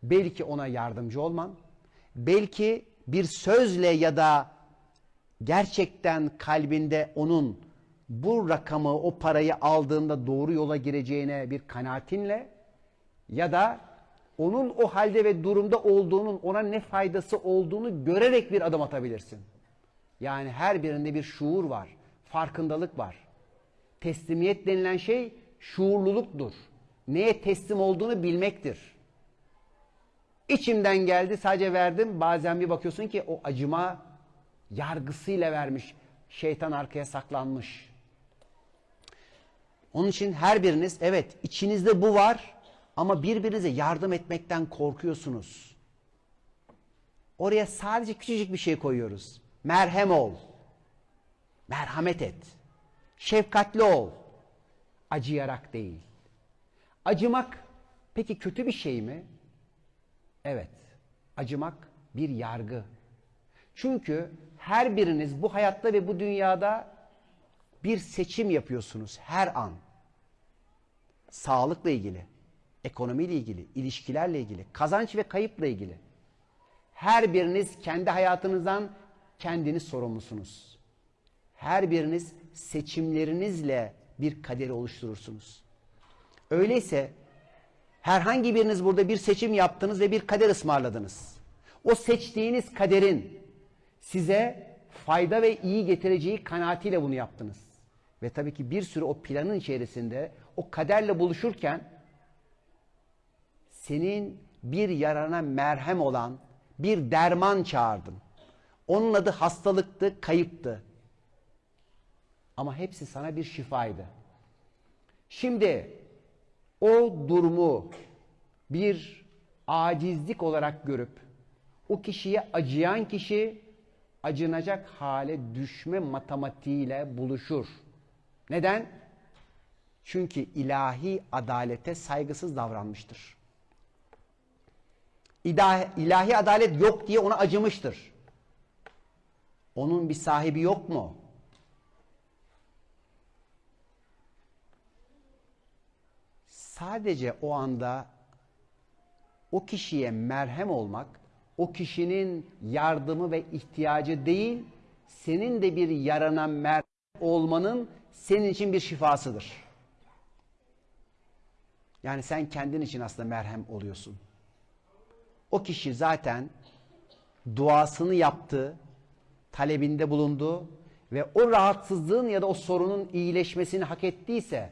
Belki ona yardımcı olman. Belki bir sözle ya da gerçekten kalbinde onun bu rakamı, o parayı aldığında doğru yola gireceğine bir kanaatinle ya da onun o halde ve durumda olduğunun ona ne faydası olduğunu görerek bir adım atabilirsin. Yani her birinde bir şuur var, farkındalık var. Teslimiyet denilen şey şuurluluktur. Neye teslim olduğunu bilmektir. İçimden geldi sadece verdim. Bazen bir bakıyorsun ki o acıma yargısıyla vermiş. Şeytan arkaya saklanmış. Onun için her biriniz evet içinizde bu var ama birbirinize yardım etmekten korkuyorsunuz. Oraya sadece küçücük bir şey koyuyoruz. Merhem ol. Merhamet et. Şefkatli ol. Acıyarak değil. Acımak peki kötü bir şey mi? Evet. Acımak bir yargı. Çünkü her biriniz bu hayatta ve bu dünyada bir seçim yapıyorsunuz her an. Sağlıkla ilgili, ekonomiyle ilgili, ilişkilerle ilgili, kazanç ve kayıpla ilgili. Her biriniz kendi hayatınızdan kendiniz sorumlusunuz. Her biriniz seçimlerinizle bir kaderi oluşturursunuz. Öyleyse herhangi biriniz burada bir seçim yaptınız ve bir kader ısmarladınız. O seçtiğiniz kaderin size fayda ve iyi getireceği kanaatiyle bunu yaptınız. Ve tabii ki bir sürü o planın içerisinde o kaderle buluşurken senin bir yarana merhem olan bir derman çağırdın. Onun adı hastalıktı, kayıptı. Ama hepsi sana bir şifaydı. Şimdi o durumu bir acizlik olarak görüp o kişiye acıyan kişi acınacak hale düşme matematiğiyle buluşur. Neden? Çünkü ilahi adalete saygısız davranmıştır. İlahi, adalet yok diye ona acımıştır. Onun bir sahibi yok mu? Sadece o anda o kişiye merhem olmak, o kişinin yardımı ve ihtiyacı değil, senin de bir yarana merhem olmanın senin için bir şifasıdır. Yani sen kendin için aslında merhem oluyorsun. O kişi zaten duasını yaptı, talebinde bulundu ve o rahatsızlığın ya da o sorunun iyileşmesini hak ettiyse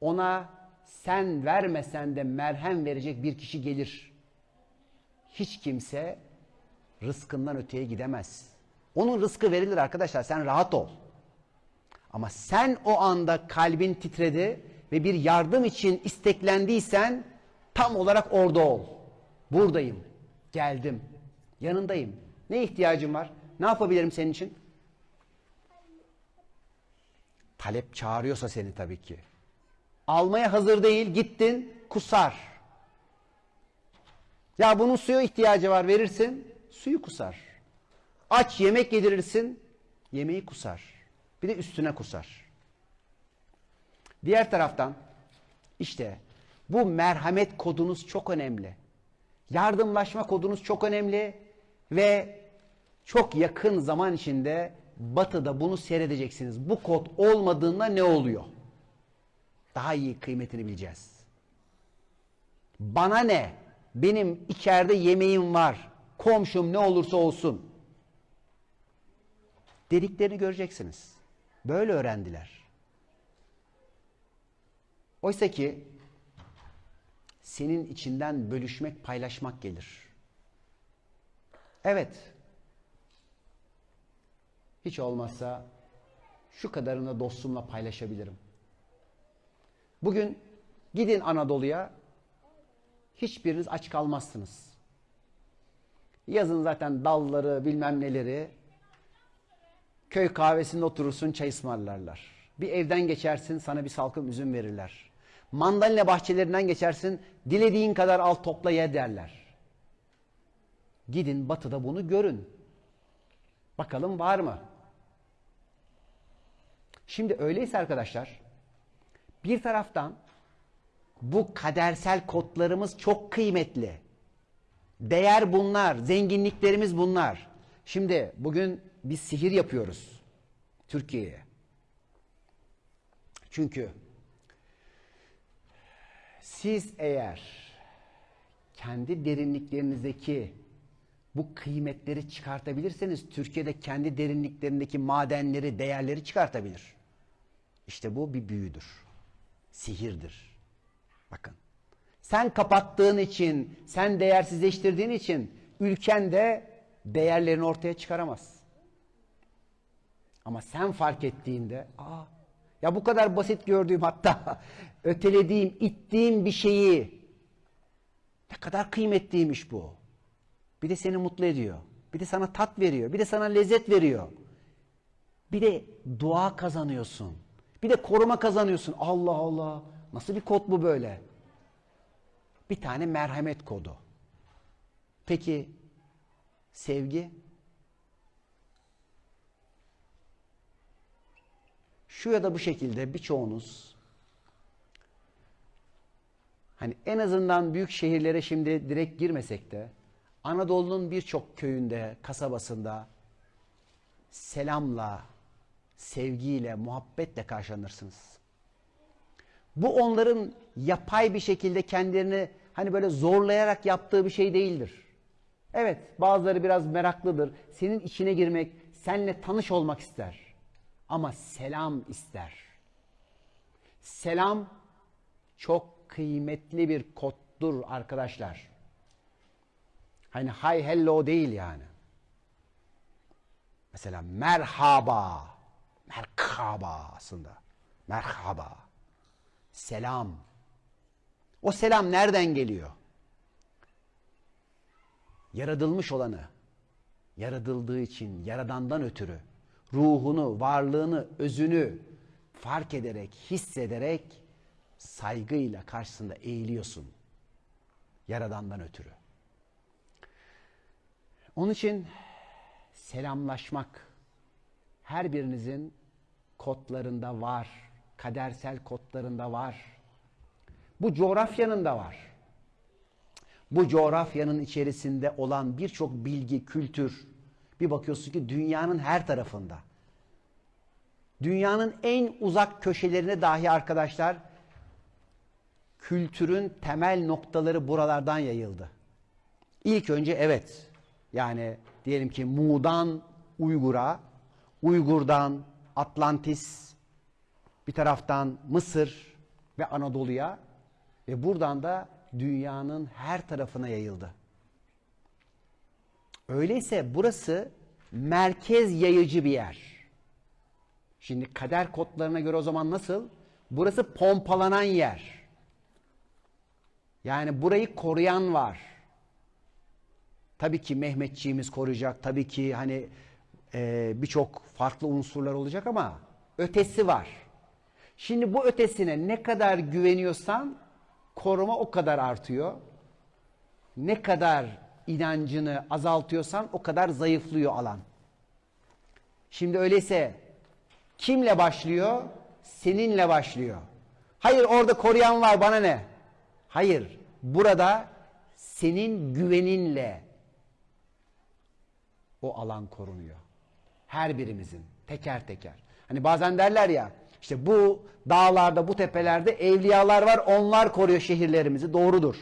ona sen vermesen de merhem verecek bir kişi gelir. Hiç kimse rızkından öteye gidemez. Onun rızkı verilir arkadaşlar sen rahat ol. Ama sen o anda kalbin titredi ve bir yardım için isteklendiysen tam olarak orada ol. Buradayım, geldim, yanındayım. Ne ihtiyacın var? Ne yapabilirim senin için? Talep çağırıyorsa seni tabii ki. Almaya hazır değil, gittin, kusar. Ya bunun suya ihtiyacı var verirsin, suyu kusar. Aç yemek yedirirsin, yemeği kusar. Bir de üstüne kusar. Diğer taraftan işte bu merhamet kodunuz çok önemli. Yardımlaşma kodunuz çok önemli ve çok yakın zaman içinde batıda bunu seyredeceksiniz. Bu kod olmadığında ne oluyor? Daha iyi kıymetini bileceğiz. Bana ne? Benim içeride yemeğim var. Komşum ne olursa olsun. Dediklerini göreceksiniz. Böyle öğrendiler. Oysa ki senin içinden bölüşmek, paylaşmak gelir. Evet. Hiç olmazsa şu kadarını dostumla paylaşabilirim. Bugün gidin Anadolu'ya hiçbiriniz aç kalmazsınız. Yazın zaten dalları bilmem neleri köy kahvesinde oturursun çay ısmarlarlar. Bir evden geçersin sana bir salkım üzüm verirler. Mandalina bahçelerinden geçersin dilediğin kadar al topla ye derler. Gidin batıda bunu görün. Bakalım var mı? Şimdi öyleyse arkadaşlar bir taraftan bu kadersel kodlarımız çok kıymetli. Değer bunlar, zenginliklerimiz bunlar. Şimdi bugün biz sihir yapıyoruz Türkiye'ye. Çünkü siz eğer kendi derinliklerinizdeki bu kıymetleri çıkartabilirseniz Türkiye'de kendi derinliklerindeki madenleri, değerleri çıkartabilir. İşte bu bir büyüdür. Sihirdir. Bakın. Sen kapattığın için, sen değersizleştirdiğin için ülken de değerlerini ortaya çıkaramaz. Ama sen fark ettiğinde, aa, ya bu kadar basit gördüğüm hatta ötelediğim, ittiğim bir şeyi ne kadar kıymetliymiş bu. Bir de seni mutlu ediyor. Bir de sana tat veriyor. Bir de sana lezzet veriyor. Bir de dua kazanıyorsun. Bir de koruma kazanıyorsun. Allah Allah. Nasıl bir kod bu böyle? Bir tane merhamet kodu. Peki sevgi? Şu ya da bu şekilde birçoğunuz hani en azından büyük şehirlere şimdi direkt girmesek de Anadolu'nun birçok köyünde, kasabasında selamla, sevgiyle, muhabbetle karşılanırsınız. Bu onların yapay bir şekilde kendilerini hani böyle zorlayarak yaptığı bir şey değildir. Evet, bazıları biraz meraklıdır. Senin içine girmek, seninle tanış olmak ister. Ama selam ister. Selam çok kıymetli bir koddur arkadaşlar. Hani hi hello değil yani. Mesela merhaba. Merhaba aslında. Merhaba. Selam. O selam nereden geliyor? Yaratılmış olanı, yaratıldığı için, yaradandan ötürü ruhunu, varlığını, özünü fark ederek, hissederek saygıyla karşısında eğiliyorsun. Yaradandan ötürü. Onun için selamlaşmak her birinizin kodlarında var. Kadersel kodlarında var. Bu coğrafyanın da var. Bu coğrafyanın içerisinde olan birçok bilgi, kültür bir bakıyorsun ki dünyanın her tarafında. Dünyanın en uzak köşelerine dahi arkadaşlar kültürün temel noktaları buralardan yayıldı. İlk önce evet yani diyelim ki Mu'dan Uygur'a, Uygur'dan Atlantis, bir taraftan Mısır ve Anadolu'ya ve buradan da dünyanın her tarafına yayıldı. Öyleyse burası merkez yayıcı bir yer. Şimdi kader kodlarına göre o zaman nasıl? Burası pompalanan yer. Yani burayı koruyan var. Tabii ki Mehmetçiğimiz koruyacak. Tabii ki hani e, birçok farklı unsurlar olacak ama ötesi var. Şimdi bu ötesine ne kadar güveniyorsan koruma o kadar artıyor. Ne kadar inancını azaltıyorsan o kadar zayıflıyor alan. Şimdi öyleyse kimle başlıyor? Seninle başlıyor. Hayır orada koruyan var bana ne? Hayır. Burada senin güveninle o alan korunuyor. Her birimizin teker teker. Hani bazen derler ya işte bu dağlarda, bu tepelerde evliyalar var. Onlar koruyor şehirlerimizi. Doğrudur.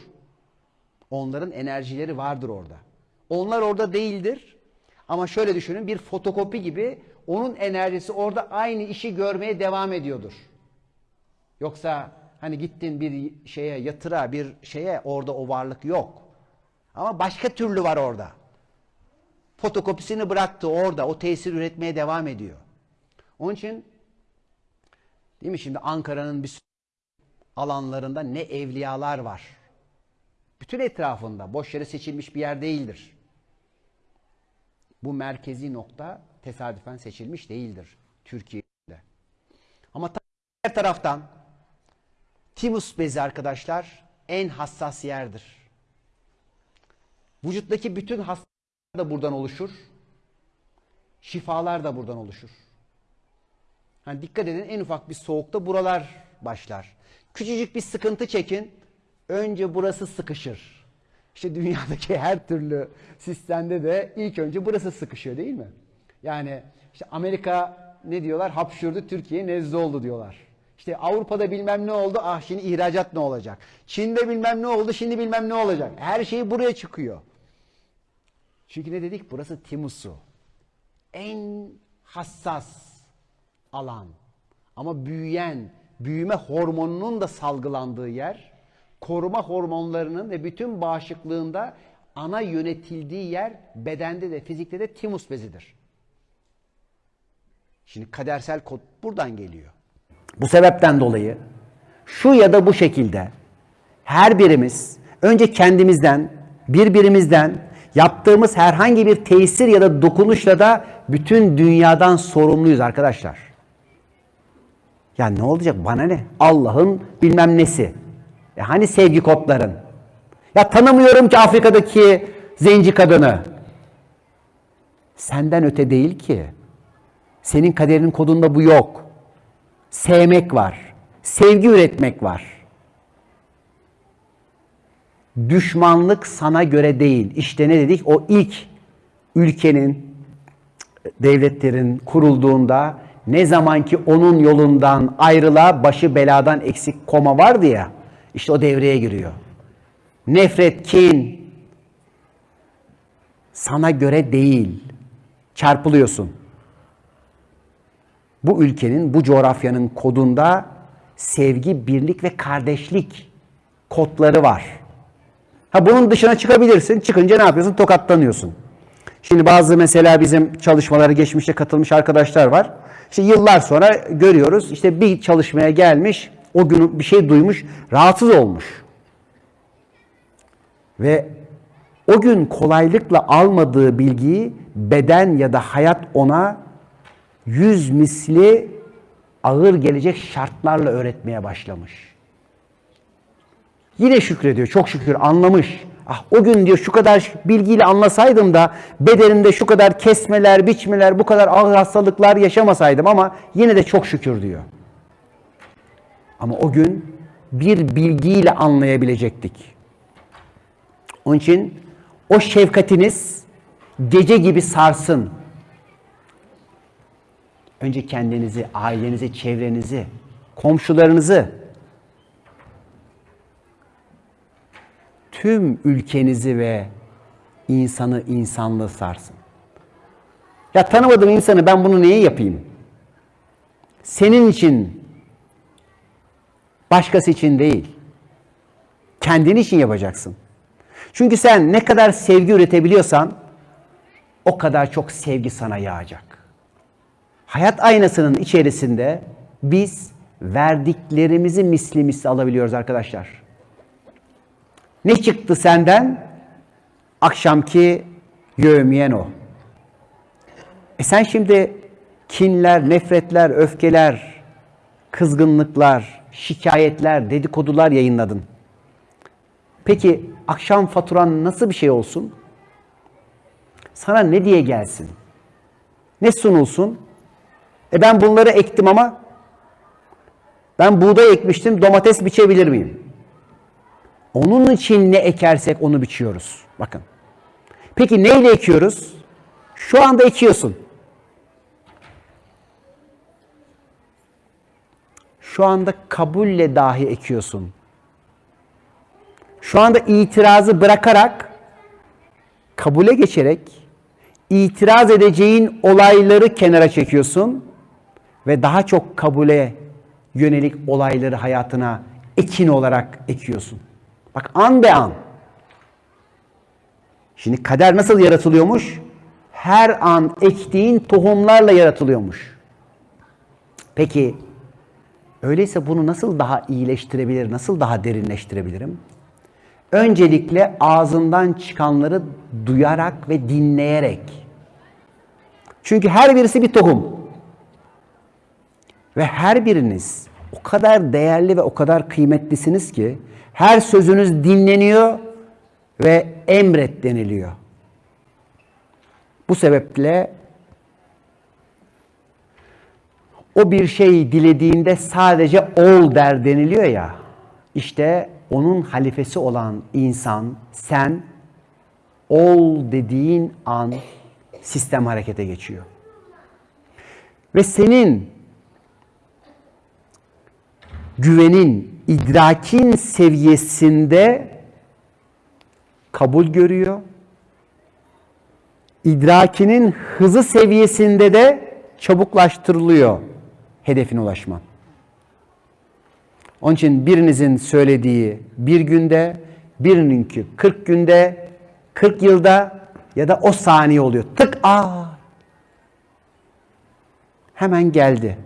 Onların enerjileri vardır orada. Onlar orada değildir. Ama şöyle düşünün bir fotokopi gibi onun enerjisi orada aynı işi görmeye devam ediyordur. Yoksa hani gittin bir şeye yatıra bir şeye orada o varlık yok. Ama başka türlü var orada. Fotokopisini bıraktı orada o tesir üretmeye devam ediyor. Onun için değil mi şimdi Ankara'nın bir alanlarında ne evliyalar var. Bütün etrafında boş yere seçilmiş bir yer değildir. Bu merkezi nokta tesadüfen seçilmiş değildir Türkiye'de. Ama her taraftan timus bezi arkadaşlar en hassas yerdir. Vücuttaki bütün hastalıklar da buradan oluşur. Şifalar da buradan oluşur. Hani dikkat edin en ufak bir soğukta buralar başlar. Küçücük bir sıkıntı çekin. Önce burası sıkışır. İşte dünyadaki her türlü sistemde de ilk önce burası sıkışıyor değil mi? Yani işte Amerika ne diyorlar? Hapşurdu Türkiye nezle oldu diyorlar. İşte Avrupa'da bilmem ne oldu. Ah şimdi ihracat ne olacak? Çin'de bilmem ne oldu. Şimdi bilmem ne olacak. Her şey buraya çıkıyor. Çünkü ne dedik? Burası timusu. En hassas alan. Ama büyüyen, büyüme hormonunun da salgılandığı yer, koruma hormonlarının ve bütün bağışıklığında ana yönetildiği yer bedende de fizikte de timus bezidir. Şimdi kadersel kod buradan geliyor. Bu sebepten dolayı şu ya da bu şekilde her birimiz önce kendimizden, birbirimizden yaptığımız herhangi bir tesir ya da dokunuşla da bütün dünyadan sorumluyuz arkadaşlar. Ya ne olacak bana ne? Allah'ın bilmem nesi. Ya hani sevgi kodların? Ya tanımıyorum ki Afrika'daki zenci kadını. Senden öte değil ki. Senin kaderinin kodunda bu yok. Sevmek var. Sevgi üretmek var. Düşmanlık sana göre değil. İşte ne dedik? O ilk ülkenin, devletlerin kurulduğunda ne zaman ki onun yolundan ayrıla başı beladan eksik koma vardı ya. İşte o devreye giriyor. Nefret, kin sana göre değil. Çarpılıyorsun. Bu ülkenin, bu coğrafyanın kodunda sevgi, birlik ve kardeşlik kodları var. Ha bunun dışına çıkabilirsin. Çıkınca ne yapıyorsun? Tokatlanıyorsun. Şimdi bazı mesela bizim çalışmalara geçmişte katılmış arkadaşlar var. İşte yıllar sonra görüyoruz. İşte bir çalışmaya gelmiş, o gün bir şey duymuş, rahatsız olmuş. Ve o gün kolaylıkla almadığı bilgiyi beden ya da hayat ona yüz misli ağır gelecek şartlarla öğretmeye başlamış. Yine şükrediyor. Çok şükür anlamış. Ah o gün diyor şu kadar bilgiyle anlasaydım da bedenimde şu kadar kesmeler, biçmeler, bu kadar ağır hastalıklar yaşamasaydım ama yine de çok şükür diyor. Ama o gün bir bilgiyle anlayabilecektik. Onun için o şefkatiniz gece gibi sarsın. Önce kendinizi, ailenizi, çevrenizi, komşularınızı, tüm ülkenizi ve insanı, insanlığı sarsın. Ya tanımadığım insanı ben bunu niye yapayım? Senin için, başkası için değil. Kendin için yapacaksın. Çünkü sen ne kadar sevgi üretebiliyorsan o kadar çok sevgi sana yağacak. Hayat aynasının içerisinde biz verdiklerimizi misli misli alabiliyoruz arkadaşlar. Ne çıktı senden? Akşamki yövmiyen o. E sen şimdi kinler, nefretler, öfkeler, kızgınlıklar, şikayetler, dedikodular yayınladın. Peki akşam faturan nasıl bir şey olsun? Sana ne diye gelsin? Ne sunulsun? E ben bunları ektim ama ben buğday ekmiştim, domates biçebilir miyim? Onun için ne ekersek onu biçiyoruz. Bakın. Peki neyle ekiyoruz? Şu anda ekiyorsun. Şu anda kabulle dahi ekiyorsun. Şu anda itirazı bırakarak kabule geçerek itiraz edeceğin olayları kenara çekiyorsun ve daha çok kabule yönelik olayları hayatına ekin olarak ekiyorsun. Bak an be an. Şimdi kader nasıl yaratılıyormuş? Her an ektiğin tohumlarla yaratılıyormuş. Peki öyleyse bunu nasıl daha iyileştirebilir, nasıl daha derinleştirebilirim? Öncelikle ağzından çıkanları duyarak ve dinleyerek. Çünkü her birisi bir tohum. Ve her biriniz o kadar değerli ve o kadar kıymetlisiniz ki her sözünüz dinleniyor ve emret deniliyor. Bu sebeple o bir şey dilediğinde sadece ol der deniliyor ya. İşte onun halifesi olan insan sen ol dediğin an sistem harekete geçiyor. Ve senin güvenin, idrakin seviyesinde kabul görüyor. İdrakinin hızı seviyesinde de çabuklaştırılıyor hedefine ulaşman. Onun için birinizin söylediği bir günde, birininki 40 günde, 40 yılda ya da o saniye oluyor. Tık aa. Hemen geldi.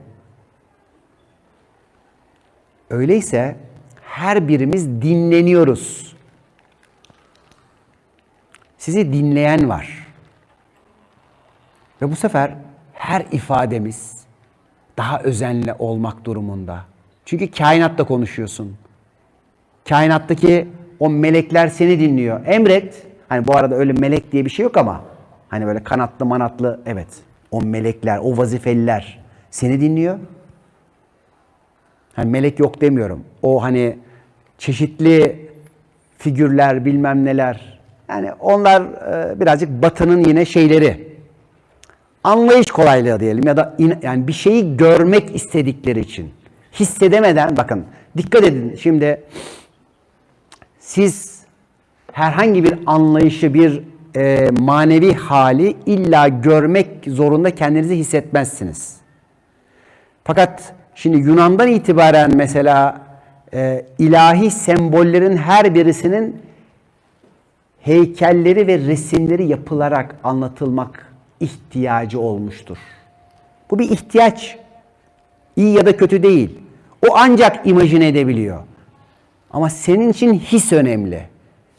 Öyleyse her birimiz dinleniyoruz. Sizi dinleyen var. Ve bu sefer her ifademiz daha özenli olmak durumunda. Çünkü kainatta konuşuyorsun. Kainattaki o melekler seni dinliyor. Emret. Hani bu arada öyle melek diye bir şey yok ama hani böyle kanatlı manatlı evet. O melekler, o vazifeliler seni dinliyor. Hani melek yok demiyorum. O hani çeşitli figürler bilmem neler. Yani onlar e, birazcık batının yine şeyleri. Anlayış kolaylığı diyelim ya da in- yani bir şeyi görmek istedikleri için hissedemeden bakın dikkat edin şimdi siz herhangi bir anlayışı bir e, manevi hali illa görmek zorunda kendinizi hissetmezsiniz. Fakat şimdi Yunan'dan itibaren mesela e, ilahi sembollerin her birisinin heykelleri ve resimleri yapılarak anlatılmak ihtiyacı olmuştur. Bu bir ihtiyaç. İyi ya da kötü değil. O ancak imajine edebiliyor. Ama senin için his önemli.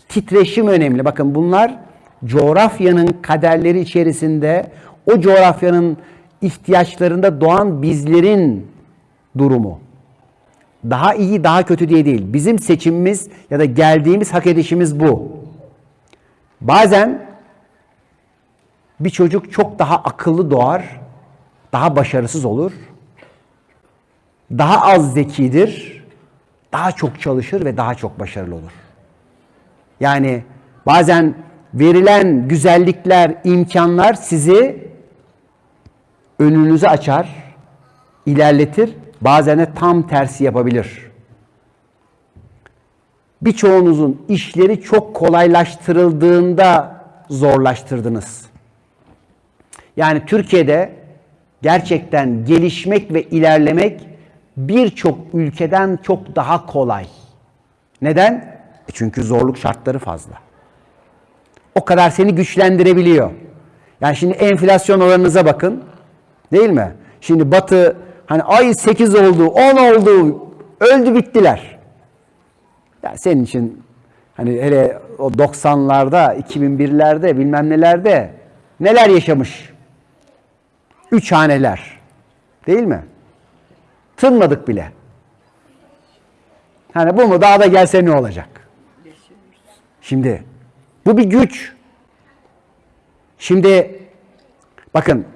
Titreşim önemli. Bakın bunlar coğrafyanın kaderleri içerisinde o coğrafyanın ihtiyaçlarında doğan bizlerin durumu. Daha iyi, daha kötü diye değil. Bizim seçimimiz ya da geldiğimiz hak edişimiz bu. Bazen bir çocuk çok daha akıllı doğar, daha başarısız olur. Daha az zekidir, daha çok çalışır ve daha çok başarılı olur. Yani bazen verilen güzellikler, imkanlar sizi önünüzü açar, ilerletir, bazen de tam tersi yapabilir. Birçoğunuzun işleri çok kolaylaştırıldığında zorlaştırdınız. Yani Türkiye'de gerçekten gelişmek ve ilerlemek birçok ülkeden çok daha kolay. Neden? E çünkü zorluk şartları fazla. O kadar seni güçlendirebiliyor. Yani şimdi enflasyon oranınıza bakın. Değil mi? Şimdi Batı hani ay 8 oldu, 10 oldu, öldü bittiler. Yani senin için hani hele o 90'larda, 2001'lerde bilmem nelerde neler yaşamış? Üç haneler. Değil mi? Tınmadık bile. Hani bu mu daha da gelse ne olacak? Şimdi bu bir güç. Şimdi bakın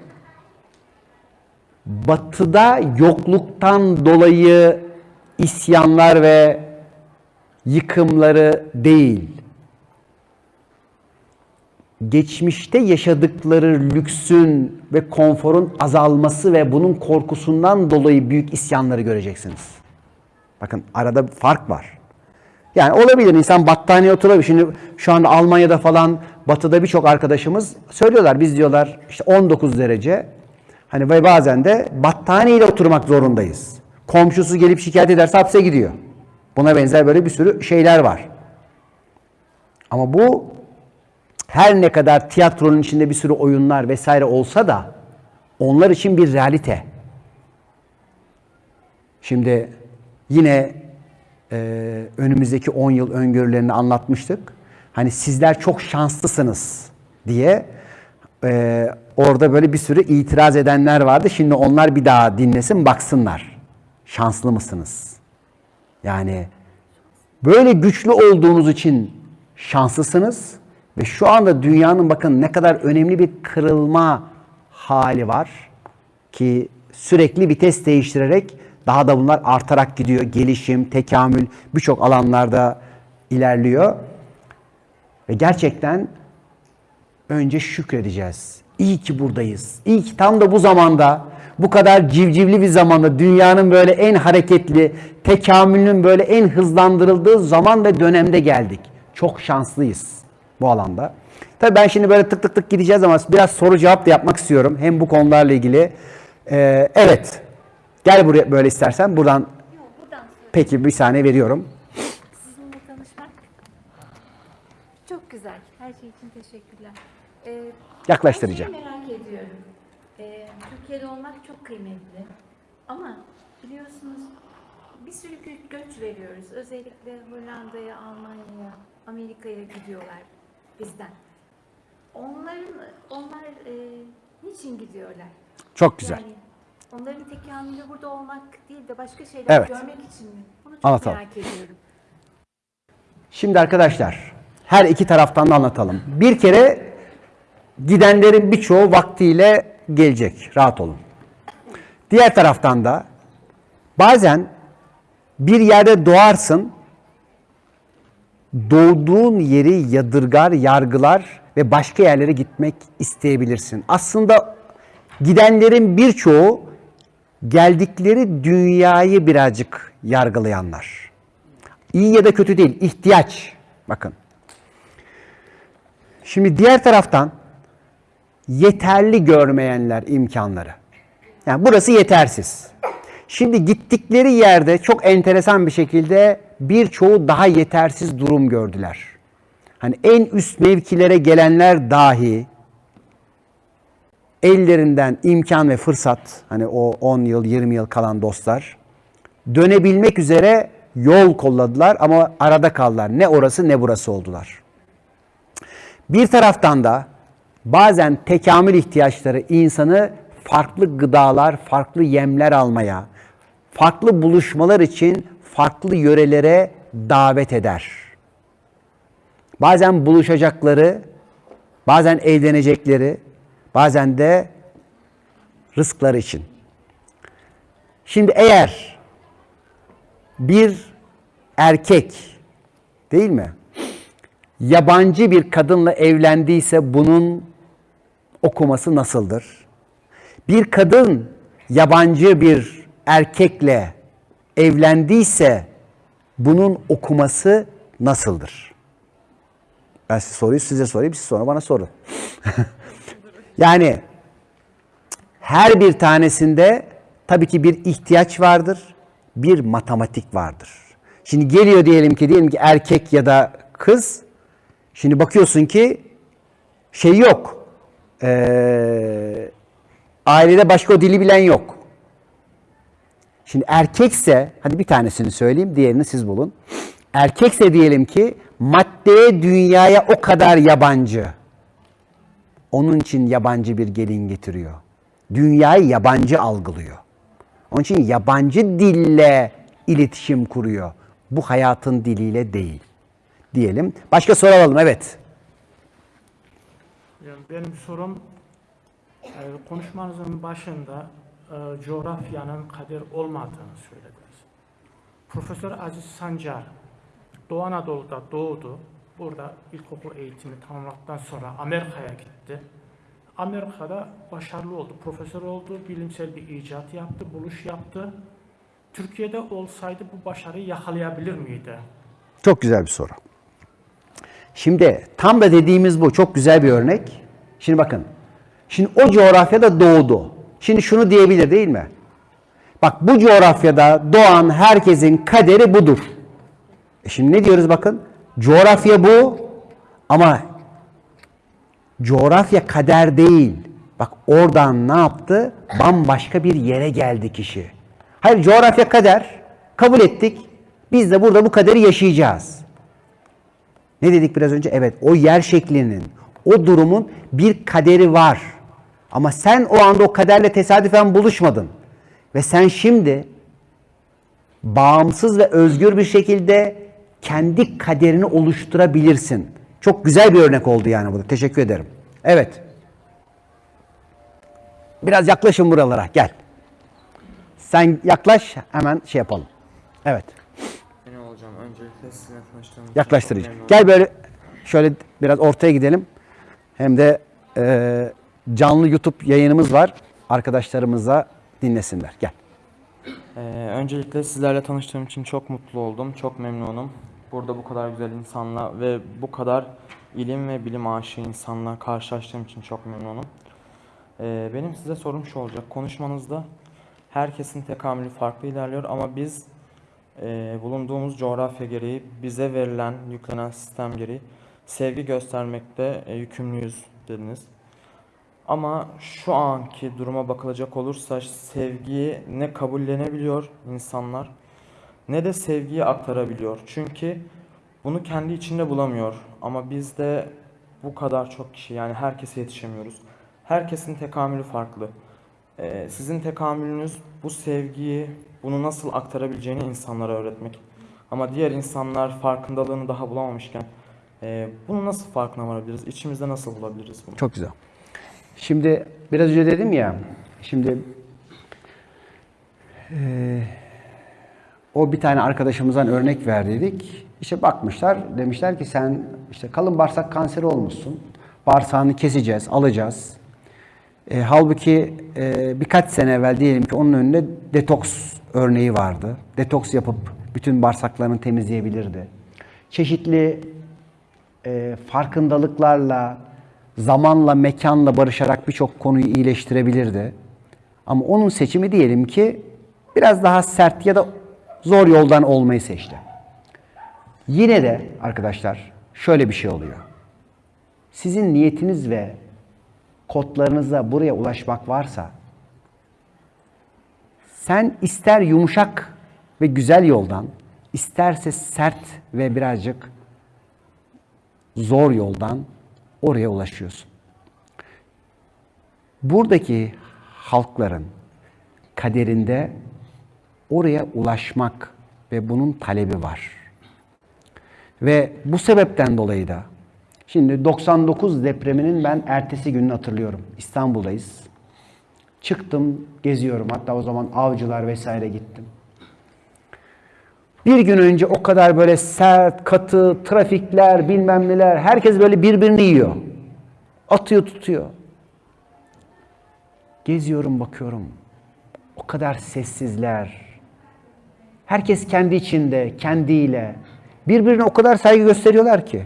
batıda yokluktan dolayı isyanlar ve yıkımları değil. Geçmişte yaşadıkları lüksün ve konforun azalması ve bunun korkusundan dolayı büyük isyanları göreceksiniz. Bakın arada fark var. Yani olabilir insan battaniye oturabilir. Şimdi şu anda Almanya'da falan batıda birçok arkadaşımız söylüyorlar. Biz diyorlar işte 19 derece hani ve bazen de battaniyeyle oturmak zorundayız. Komşusu gelip şikayet ederse hapse gidiyor. Buna benzer böyle bir sürü şeyler var. Ama bu her ne kadar tiyatronun içinde bir sürü oyunlar vesaire olsa da onlar için bir realite. Şimdi yine e, önümüzdeki 10 yıl öngörülerini anlatmıştık. Hani sizler çok şanslısınız diye e, orada böyle bir sürü itiraz edenler vardı. Şimdi onlar bir daha dinlesin baksınlar. Şanslı mısınız? Yani böyle güçlü olduğunuz için şanslısınız ve şu anda dünyanın bakın ne kadar önemli bir kırılma hali var ki sürekli vites değiştirerek daha da bunlar artarak gidiyor. Gelişim, tekamül birçok alanlarda ilerliyor. Ve gerçekten önce şükredeceğiz. İyi ki buradayız. İyi ki tam da bu zamanda, bu kadar civcivli bir zamanda, dünyanın böyle en hareketli, tekamülünün böyle en hızlandırıldığı zaman ve dönemde geldik. Çok şanslıyız bu alanda. Tabii ben şimdi böyle tık tık tık gideceğiz ama biraz soru cevap da yapmak istiyorum. Hem bu konularla ilgili. Ee, evet. Gel buraya böyle istersen. Buradan Yok buradan peki bir saniye veriyorum. Sizinle tanışmak çok güzel. Her şey için teşekkürler. Ee, Yaklaştıracağım. merak ediyorum. Ee, Türkiye'de olmak çok kıymetli. Ama biliyorsunuz bir sürü gö- göç veriyoruz. Özellikle Hollanda'ya, Almanya'ya, Amerika'ya gidiyorlar bizden. Onların, onlar e, niçin gidiyorlar? Çok güzel. Yani onların tekamülü burada olmak değil de başka şeyler Evet. görmek için mi? Bunu çok Anlatalım. merak ediyorum. Şimdi arkadaşlar her iki taraftan da anlatalım. Bir kere gidenlerin birçoğu vaktiyle gelecek. Rahat olun. Diğer taraftan da bazen bir yerde doğarsın doğduğun yeri yadırgar, yargılar ve başka yerlere gitmek isteyebilirsin. Aslında gidenlerin birçoğu geldikleri dünyayı birazcık yargılayanlar. İyi ya da kötü değil, ihtiyaç. Bakın. Şimdi diğer taraftan yeterli görmeyenler imkanları. Yani burası yetersiz. Şimdi gittikleri yerde çok enteresan bir şekilde birçoğu daha yetersiz durum gördüler. Hani en üst mevkilere gelenler dahi ellerinden imkan ve fırsat hani o 10 yıl 20 yıl kalan dostlar dönebilmek üzere yol kolladılar ama arada kaldılar. Ne orası ne burası oldular. Bir taraftan da bazen tekamül ihtiyaçları insanı farklı gıdalar, farklı yemler almaya, farklı buluşmalar için farklı yörelere davet eder. Bazen buluşacakları, bazen evlenecekleri, bazen de rızkları için. Şimdi eğer bir erkek değil mi? Yabancı bir kadınla evlendiyse bunun okuması nasıldır? Bir kadın yabancı bir erkekle evlendiyse bunun okuması nasıldır? Ben size soruyu size sorayım, siz sonra bana sorun. yani her bir tanesinde tabii ki bir ihtiyaç vardır, bir matematik vardır. Şimdi geliyor diyelim ki diyelim ki erkek ya da kız. Şimdi bakıyorsun ki şey yok. Ee, ailede başka o dili bilen yok. Şimdi erkekse, hadi bir tanesini söyleyeyim, diğerini siz bulun. Erkekse diyelim ki maddeye, dünyaya o kadar yabancı. Onun için yabancı bir gelin getiriyor. Dünyayı yabancı algılıyor. Onun için yabancı dille iletişim kuruyor. Bu hayatın diliyle değil. Diyelim. Başka soru alalım. Evet. Benim sorum e, konuşmanızın başında e, coğrafyanın kader olmadığını söylediniz. Profesör Aziz Sancar Doğu Anadolu'da doğdu. Burada ilkokul eğitimi tamamladıktan sonra Amerika'ya gitti. Amerika'da başarılı oldu, profesör oldu, bilimsel bir icat yaptı, buluş yaptı. Türkiye'de olsaydı bu başarıyı yakalayabilir miydi? Çok güzel bir soru. Şimdi tam da dediğimiz bu. Çok güzel bir örnek. Şimdi bakın. Şimdi o coğrafyada doğdu. Şimdi şunu diyebilir değil mi? Bak bu coğrafyada doğan herkesin kaderi budur. E şimdi ne diyoruz bakın? Coğrafya bu ama coğrafya kader değil. Bak oradan ne yaptı? Bambaşka bir yere geldi kişi. Hayır coğrafya kader. Kabul ettik. Biz de burada bu kaderi yaşayacağız. Ne dedik biraz önce? Evet o yer şeklinin, o durumun bir kaderi var. Ama sen o anda o kaderle tesadüfen buluşmadın. Ve sen şimdi bağımsız ve özgür bir şekilde kendi kaderini oluşturabilirsin. Çok güzel bir örnek oldu yani bu. Teşekkür ederim. Evet. Biraz yaklaşın buralara. Gel. Sen yaklaş hemen şey yapalım. Evet. Yeni olacağım. Öncelikle sizinle tanıştığım Yaklaştırıcı. Gel böyle şöyle biraz ortaya gidelim. Hem de e, canlı YouTube yayınımız var. Arkadaşlarımıza dinlesinler. Gel. Ee, öncelikle sizlerle tanıştığım için çok mutlu oldum. Çok memnunum. Burada bu kadar güzel insanla ve bu kadar ilim ve bilim aşığı insanla karşılaştığım için çok memnunum. Ee, benim size sorum şu olacak. Konuşmanızda herkesin tekamülü farklı ilerliyor ama biz e, bulunduğumuz coğrafya gereği bize verilen, yüklenen sistem gereği sevgi göstermekte e, yükümlüyüz dediniz. Ama şu anki duruma bakılacak olursa sevgiyi ne kabullenebiliyor insanlar ne de sevgiyi aktarabiliyor. Çünkü bunu kendi içinde bulamıyor. Ama biz de bu kadar çok kişi yani herkese yetişemiyoruz. Herkesin tekamülü farklı. Ee, sizin tekamülünüz bu sevgiyi, bunu nasıl aktarabileceğini insanlara öğretmek. Ama diğer insanlar farkındalığını daha bulamamışken e, bunu nasıl farkına varabiliriz? İçimizde nasıl bulabiliriz bunu? Çok güzel. Şimdi biraz önce dedim ya, şimdi eee, o bir tane arkadaşımızdan örnek verdiydik. İşte bakmışlar, demişler ki sen işte kalın bağırsak kanseri olmuşsun. Bağırsağını keseceğiz, alacağız. E, halbuki e, birkaç sene evvel diyelim ki onun önünde detoks örneği vardı. Detoks yapıp bütün bağırsaklarını temizleyebilirdi. Çeşitli e, farkındalıklarla, zamanla, mekanla barışarak birçok konuyu iyileştirebilirdi. Ama onun seçimi diyelim ki biraz daha sert ya da zor yoldan olmayı seçti. Yine de arkadaşlar şöyle bir şey oluyor. Sizin niyetiniz ve kodlarınızla buraya ulaşmak varsa sen ister yumuşak ve güzel yoldan, isterse sert ve birazcık zor yoldan oraya ulaşıyorsun. Buradaki halkların kaderinde oraya ulaşmak ve bunun talebi var. Ve bu sebepten dolayı da şimdi 99 depreminin ben ertesi gününü hatırlıyorum. İstanbul'dayız. Çıktım, geziyorum. Hatta o zaman avcılar vesaire gittim. Bir gün önce o kadar böyle sert, katı, trafikler, bilmem neler, herkes böyle birbirini yiyor. Atıyor, tutuyor. Geziyorum, bakıyorum. O kadar sessizler. Herkes kendi içinde, kendiyle. Birbirine o kadar saygı gösteriyorlar ki.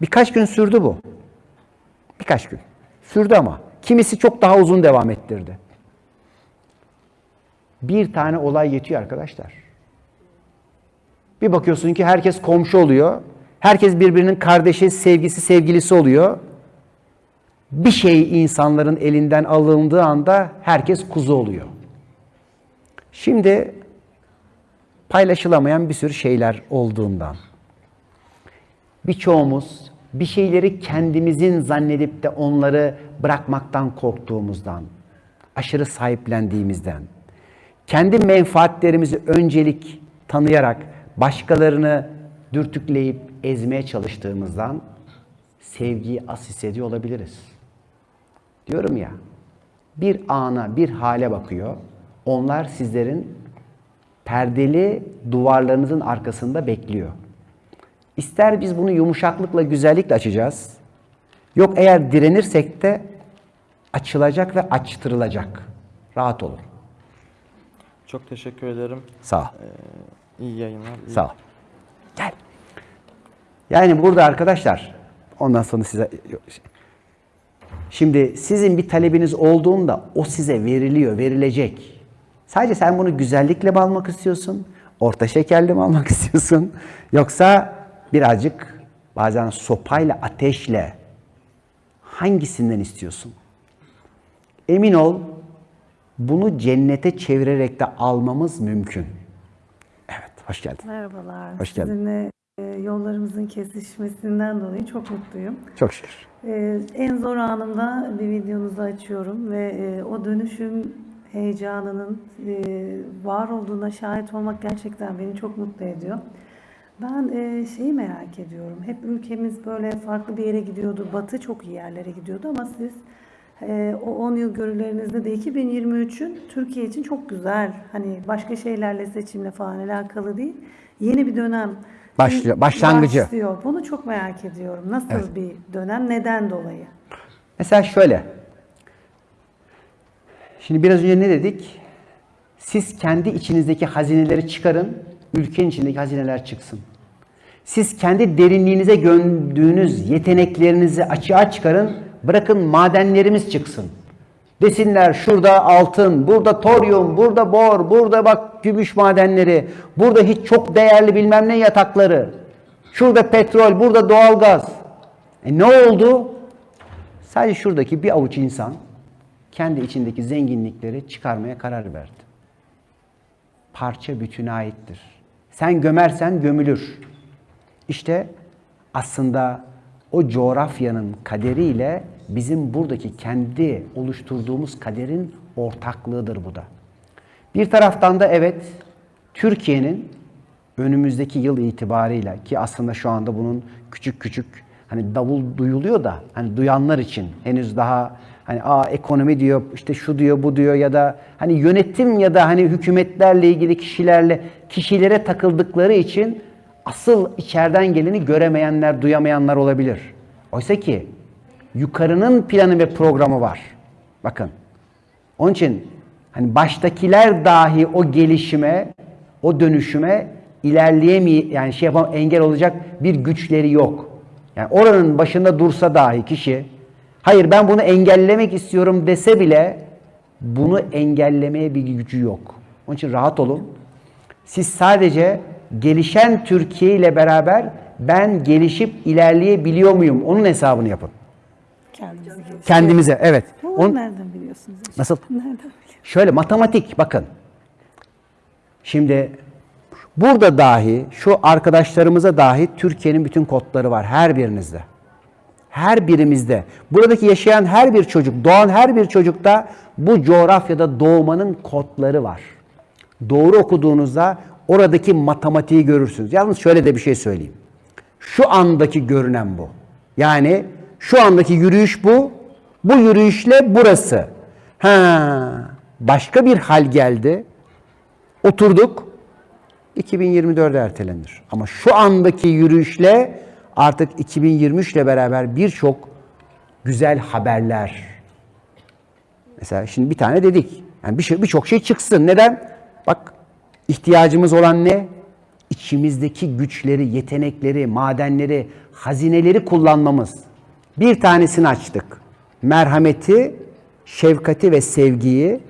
Birkaç gün sürdü bu. Birkaç gün. Sürdü ama. Kimisi çok daha uzun devam ettirdi. Bir tane olay yetiyor arkadaşlar. Bir bakıyorsun ki herkes komşu oluyor. Herkes birbirinin kardeşi, sevgisi, sevgilisi oluyor. Bir şey insanların elinden alındığı anda herkes kuzu oluyor. Şimdi paylaşılamayan bir sürü şeyler olduğundan. Birçoğumuz bir şeyleri kendimizin zannedip de onları bırakmaktan korktuğumuzdan, aşırı sahiplendiğimizden, kendi menfaatlerimizi öncelik tanıyarak başkalarını dürtükleyip ezmeye çalıştığımızdan sevgiyi az hissediyor olabiliriz. Diyorum ya, bir ana, bir hale bakıyor. Onlar sizlerin perdeli duvarlarınızın arkasında bekliyor. İster biz bunu yumuşaklıkla, güzellikle açacağız. Yok eğer direnirsek de açılacak ve açtırılacak. Rahat olun. Çok teşekkür ederim. Sağ ol. İyi yayınlar. iyi Sağ ol. Gel. Yani burada arkadaşlar ondan sonra size Şimdi sizin bir talebiniz olduğunda o size veriliyor, verilecek. Sadece sen bunu güzellikle mi almak istiyorsun? Orta şekerli mi almak istiyorsun? Yoksa birazcık bazen sopayla, ateşle hangisinden istiyorsun? Emin ol bunu cennete çevirerek de almamız mümkün. Hoş geldin. Merhabalar. Hoş geldin. Sizinle e, yollarımızın kesişmesinden dolayı çok mutluyum. Çok şükür. E, en zor anımda bir videonuzu açıyorum ve e, o dönüşüm heyecanının e, var olduğuna şahit olmak gerçekten beni çok mutlu ediyor. Ben e, şeyi merak ediyorum. Hep ülkemiz böyle farklı bir yere gidiyordu. Batı çok iyi yerlere gidiyordu ama siz o 10 yıl görülerinizde de 2023'ün Türkiye için çok güzel. Hani başka şeylerle seçimle falan alakalı değil. Yeni bir dönem Başlıyor- başlangıcı. başlıyor. Bunu çok merak ediyorum. Nasıl Evet. bir dönem? Neden dolayı? Mesela şöyle. Şimdi biraz önce ne dedik? Siz kendi içinizdeki hazineleri çıkarın, ülkenin içindeki hazineler çıksın. Siz kendi derinliğinize gömdüğünüz yeteneklerinizi açığa çıkarın, bırakın madenlerimiz çıksın. Desinler şurada altın, burada toryum, burada bor, burada bak gümüş madenleri, burada hiç çok değerli bilmem ne yatakları, şurada petrol, burada doğalgaz. E ne oldu? Sadece şuradaki bir avuç insan kendi içindeki zenginlikleri çıkarmaya karar verdi. Parça bütüne aittir. Sen gömersen gömülür. İşte aslında o coğrafyanın kaderiyle bizim buradaki kendi oluşturduğumuz kaderin ortaklığıdır bu da. Bir taraftan da evet Türkiye'nin önümüzdeki yıl itibarıyla ki aslında şu anda bunun küçük küçük hani davul duyuluyor da hani duyanlar için henüz daha hani aa ekonomi diyor işte şu diyor bu diyor ya da hani yönetim ya da hani hükümetlerle ilgili kişilerle kişilere takıldıkları için asıl içeriden geleni göremeyenler, duyamayanlar olabilir. Oysa ki yukarının planı ve programı var. Bakın. Onun için hani baştakiler dahi o gelişime, o dönüşüme ilerleyemey yani şey yapam engel olacak bir güçleri yok. Yani oranın başında dursa dahi kişi hayır ben bunu engellemek istiyorum dese bile bunu engellemeye bir gücü yok. Onun için rahat olun. Siz sadece gelişen Türkiye ile beraber ben gelişip ilerleyebiliyor muyum? Onun hesabını yapın. Geliştirelim. Kendimize evet. Bunu Onun- nereden biliyorsunuz? hocam? Nasıl? Nereden biliyorsunuz? Şöyle matematik bakın. Şimdi burada dahi şu arkadaşlarımıza dahi Türkiye'nin bütün kodları var her birinizde. Her birimizde. Buradaki yaşayan her bir çocuk, doğan her bir çocukta bu coğrafyada doğmanın kodları var. Doğru okuduğunuzda oradaki matematiği görürsünüz. Yalnız şöyle de bir şey söyleyeyim. Şu andaki görünen bu. Yani şu andaki yürüyüş bu. Bu yürüyüşle burası. Ha, başka bir hal geldi. Oturduk. 2024'e ertelenir. Ama şu andaki yürüyüşle artık 2023 ile beraber birçok güzel haberler. Mesela şimdi bir tane dedik. Yani bir şey birçok şey çıksın. Neden? Bak ihtiyacımız olan ne? İçimizdeki güçleri, yetenekleri, madenleri, hazineleri kullanmamız. Bir tanesini açtık. Merhameti, şefkati ve sevgiyi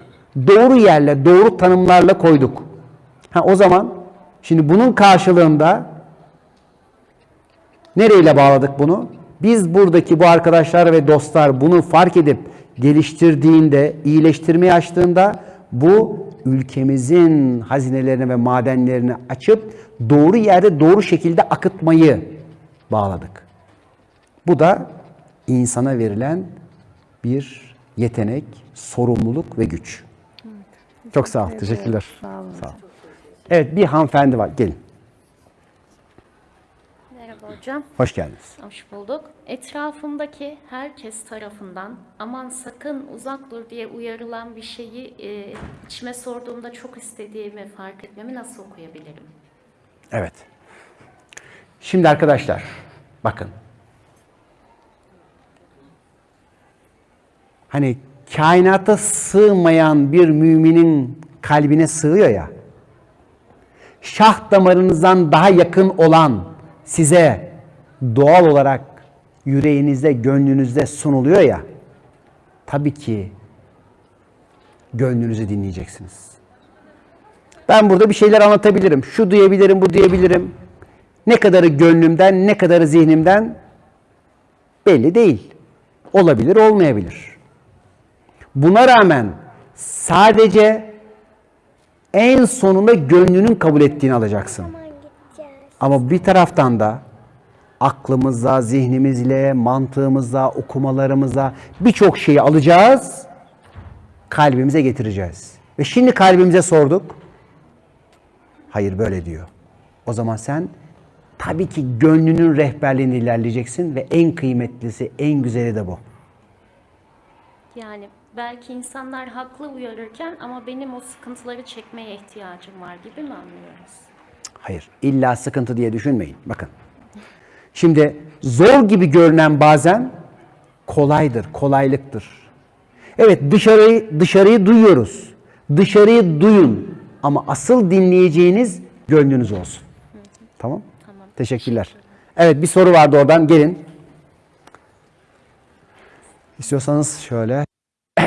doğru yerle, doğru tanımlarla koyduk. Ha o zaman şimdi bunun karşılığında nereyle bağladık bunu? Biz buradaki bu arkadaşlar ve dostlar bunu fark edip geliştirdiğinde, iyileştirmeye açtığında bu ülkemizin hazinelerini ve madenlerini açıp doğru yerde doğru şekilde akıtmayı bağladık. Bu da insana verilen bir yetenek, sorumluluk ve güç. Çok sağ ol. Teşekkürler. Sağ olun. Sağ ol. Evet bir hanımefendi var. Gelin. Merhaba hocam, Hoş geldiniz. hoş bulduk. Etrafımdaki herkes tarafından aman sakın uzak dur diye uyarılan bir şeyi e, içime sorduğumda çok istediğimi fark etmemi nasıl okuyabilirim? Evet. Şimdi arkadaşlar bakın. Hani kainata sığmayan bir müminin kalbine sığıyor ya. Şah damarınızdan daha yakın olan size doğal olarak yüreğinizde, gönlünüzde sunuluyor ya. Tabii ki gönlünüzü dinleyeceksiniz. Ben burada bir şeyler anlatabilirim. Şu diyebilirim, bu diyebilirim. Ne kadarı gönlümden, ne kadarı zihnimden belli değil. Olabilir, olmayabilir. Buna rağmen sadece en sonunda gönlünün kabul ettiğini alacaksın. Ama bir taraftan da aklımızla, zihnimizle, mantığımızla, okumalarımızla birçok şeyi alacağız, kalbimize getireceğiz. Ve şimdi kalbimize sorduk. Hayır böyle diyor. O zaman sen tabii ki gönlünün rehberliğini ilerleyeceksin ve en kıymetlisi, en güzeli de bu. Yani belki insanlar haklı uyarırken ama benim o sıkıntıları çekmeye ihtiyacım var gibi mi anlıyoruz? Hayır. illa sıkıntı diye düşünmeyin. Bakın. Şimdi zor gibi görünen bazen kolaydır, kolaylıktır. Evet dışarıyı dışarıyı duyuyoruz. Dışarıyı duyun ama asıl dinleyeceğiniz gönlünüz olsun. Tamam? Tamam. Teşekkürler. Evet bir soru vardı oradan gelin. İstiyorsanız şöyle.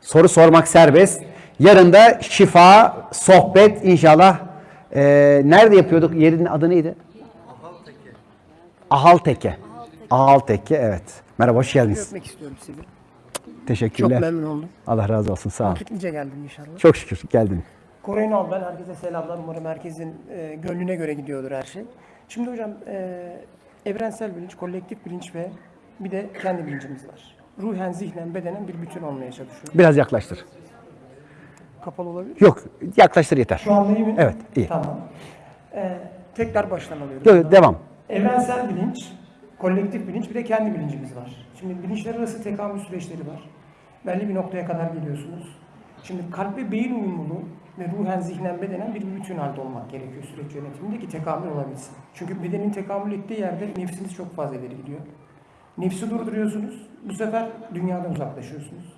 Soru sormak serbest. Yarın da şifa, sohbet inşallah. Ee, nerede yapıyorduk? Yerin adı neydi? Ahalteke. Ahalteke evet. Merhaba hoş geldiniz. Öpmek istiyorum sizi. Teşekkürler. Çok memnun oldum. Allah razı olsun sağ ol. Vakitlice geldim inşallah. Çok şükür geldin. Kore'nin ol ben. Herkese selamlar. Umarım herkesin e, gönlüne göre gidiyordur her şey. Şimdi hocam e, evrensel bilinç, kolektif bilinç ve bir de kendi bilincimiz var. Ruhen, zihnen, bedenen bir bütün olmaya çalışıyoruz. Biraz yaklaştır. Kapalı olabilir. Yok yaklaştır yeter. Şu anda iyi mi? Evet, iyi. Tamam. E, tekrar baştan alıyorum. Yok, devam. Evrensel bilinç, kolektif bilinç bir de kendi bilincimiz var. Şimdi bilinçler arası tekamül süreçleri var. Belli bir noktaya kadar geliyorsunuz. Şimdi kalp ve beyin uyumluluğu ve ruhen, zihnen, bedenen bir bütün halde olmak gerekiyor süreç yönetiminde ki tekamül olabilsin. Çünkü bedenin tekamül ettiği yerde nefsiniz çok fazla ileri gidiyor. Nefsi durduruyorsunuz. Bu sefer dünyadan uzaklaşıyorsunuz.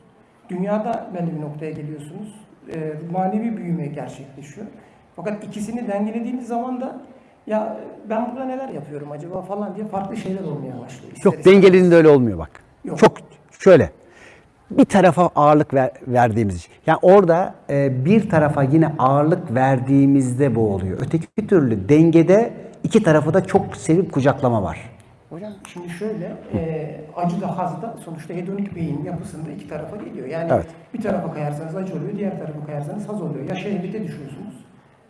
Dünyada belli bir noktaya geliyorsunuz. Ee, manevi büyüme gerçekleşiyor. Fakat ikisini dengelediğiniz zaman da ya ben burada neler yapıyorum acaba falan diye farklı şeyler olmaya başlıyor. Yok istemez. dengelediğinde öyle olmuyor bak. Yok. Çok şöyle. Bir tarafa ağırlık ver- verdiğimiz için. Yani orada e, bir tarafa yine ağırlık verdiğimizde bu oluyor. Öteki türlü dengede iki tarafı da çok sevip kucaklama var. Hocam şimdi şöyle, e, acı da haz da sonuçta hedonik beyin yapısında iki tarafa geliyor. Yani Evet. bir tarafa kayarsanız acı oluyor, diğer tarafa kayarsanız haz oluyor. Ya şehvete düşüyorsunuz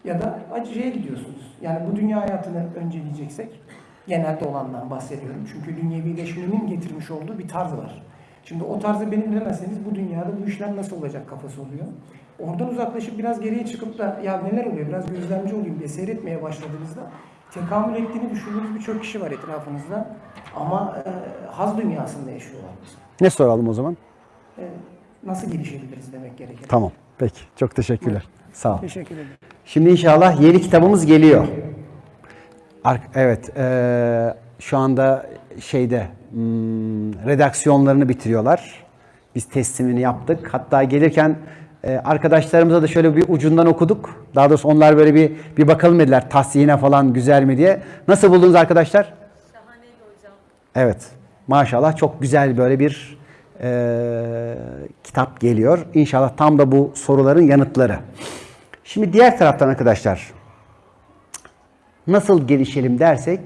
ya da acıya gidiyorsunuz. Yani bu dünya hayatını önceleyeceksek, genelde olandan bahsediyorum. Çünkü dünyevileşmenin getirmiş olduğu bir tarz var. Şimdi o tarzı benimlemezseniz bu dünyada bu işler nasıl olacak kafası oluyor. Oradan uzaklaşıp biraz geriye çıkıp da ya neler oluyor biraz gözlemci olayım diye seyretmeye başladığınızda tekamül ettiğini düşündüğünüz birçok kişi var etrafınızda. Ama e, haz dünyasında yaşıyorlar. Ne soralım o zaman? E, nasıl gelişebiliriz demek gerekir. Tamam. Peki. Çok teşekkürler. Sağ ol. Teşekkür ederim. Şimdi inşallah yeni kitabımız geliyor. Evet, eee, şu anda şeyde redaksiyonlarını bitiriyorlar. Biz teslimini yaptık. Hatta gelirken e, arkadaşlarımıza da şöyle bir ucundan okuduk. Daha doğrusu onlar böyle bir bir bakalım dediler tahsihine falan güzel mi diye. Nasıl buldunuz arkadaşlar? Şahaneydi hocam. Evet, maşallah çok güzel böyle bir eee, kitap geliyor. İnşallah tam da bu soruların yanıtları. Şimdi diğer taraftan arkadaşlar nasıl gelişelim dersek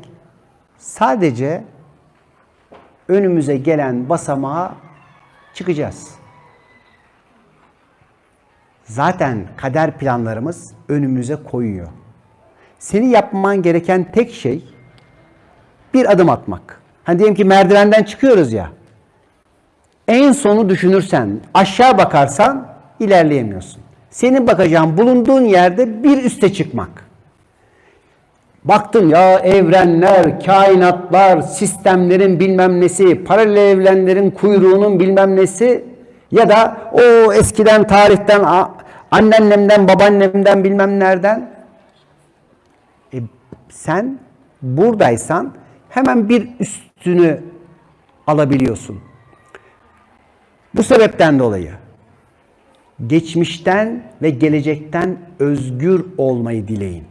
sadece önümüze gelen basamağa çıkacağız. Zaten kader planlarımız önümüze koyuyor. Senin yapman gereken tek şey bir adım atmak. Hani diyelim ki merdivenden çıkıyoruz ya. En sonu düşünürsen, aşağı bakarsan ilerleyemiyorsun. Senin bakacağın bulunduğun yerde bir üste çıkmak. Baktım ya evrenler, kainatlar, sistemlerin bilmem nesi, paralel evrenlerin kuyruğunun bilmem nesi ya da o eskiden tarihten anneannemden, babaannemden bilmem nereden. E, sen buradaysan hemen bir üstünü alabiliyorsun. Bu sebepten dolayı geçmişten ve gelecekten özgür olmayı dileyin.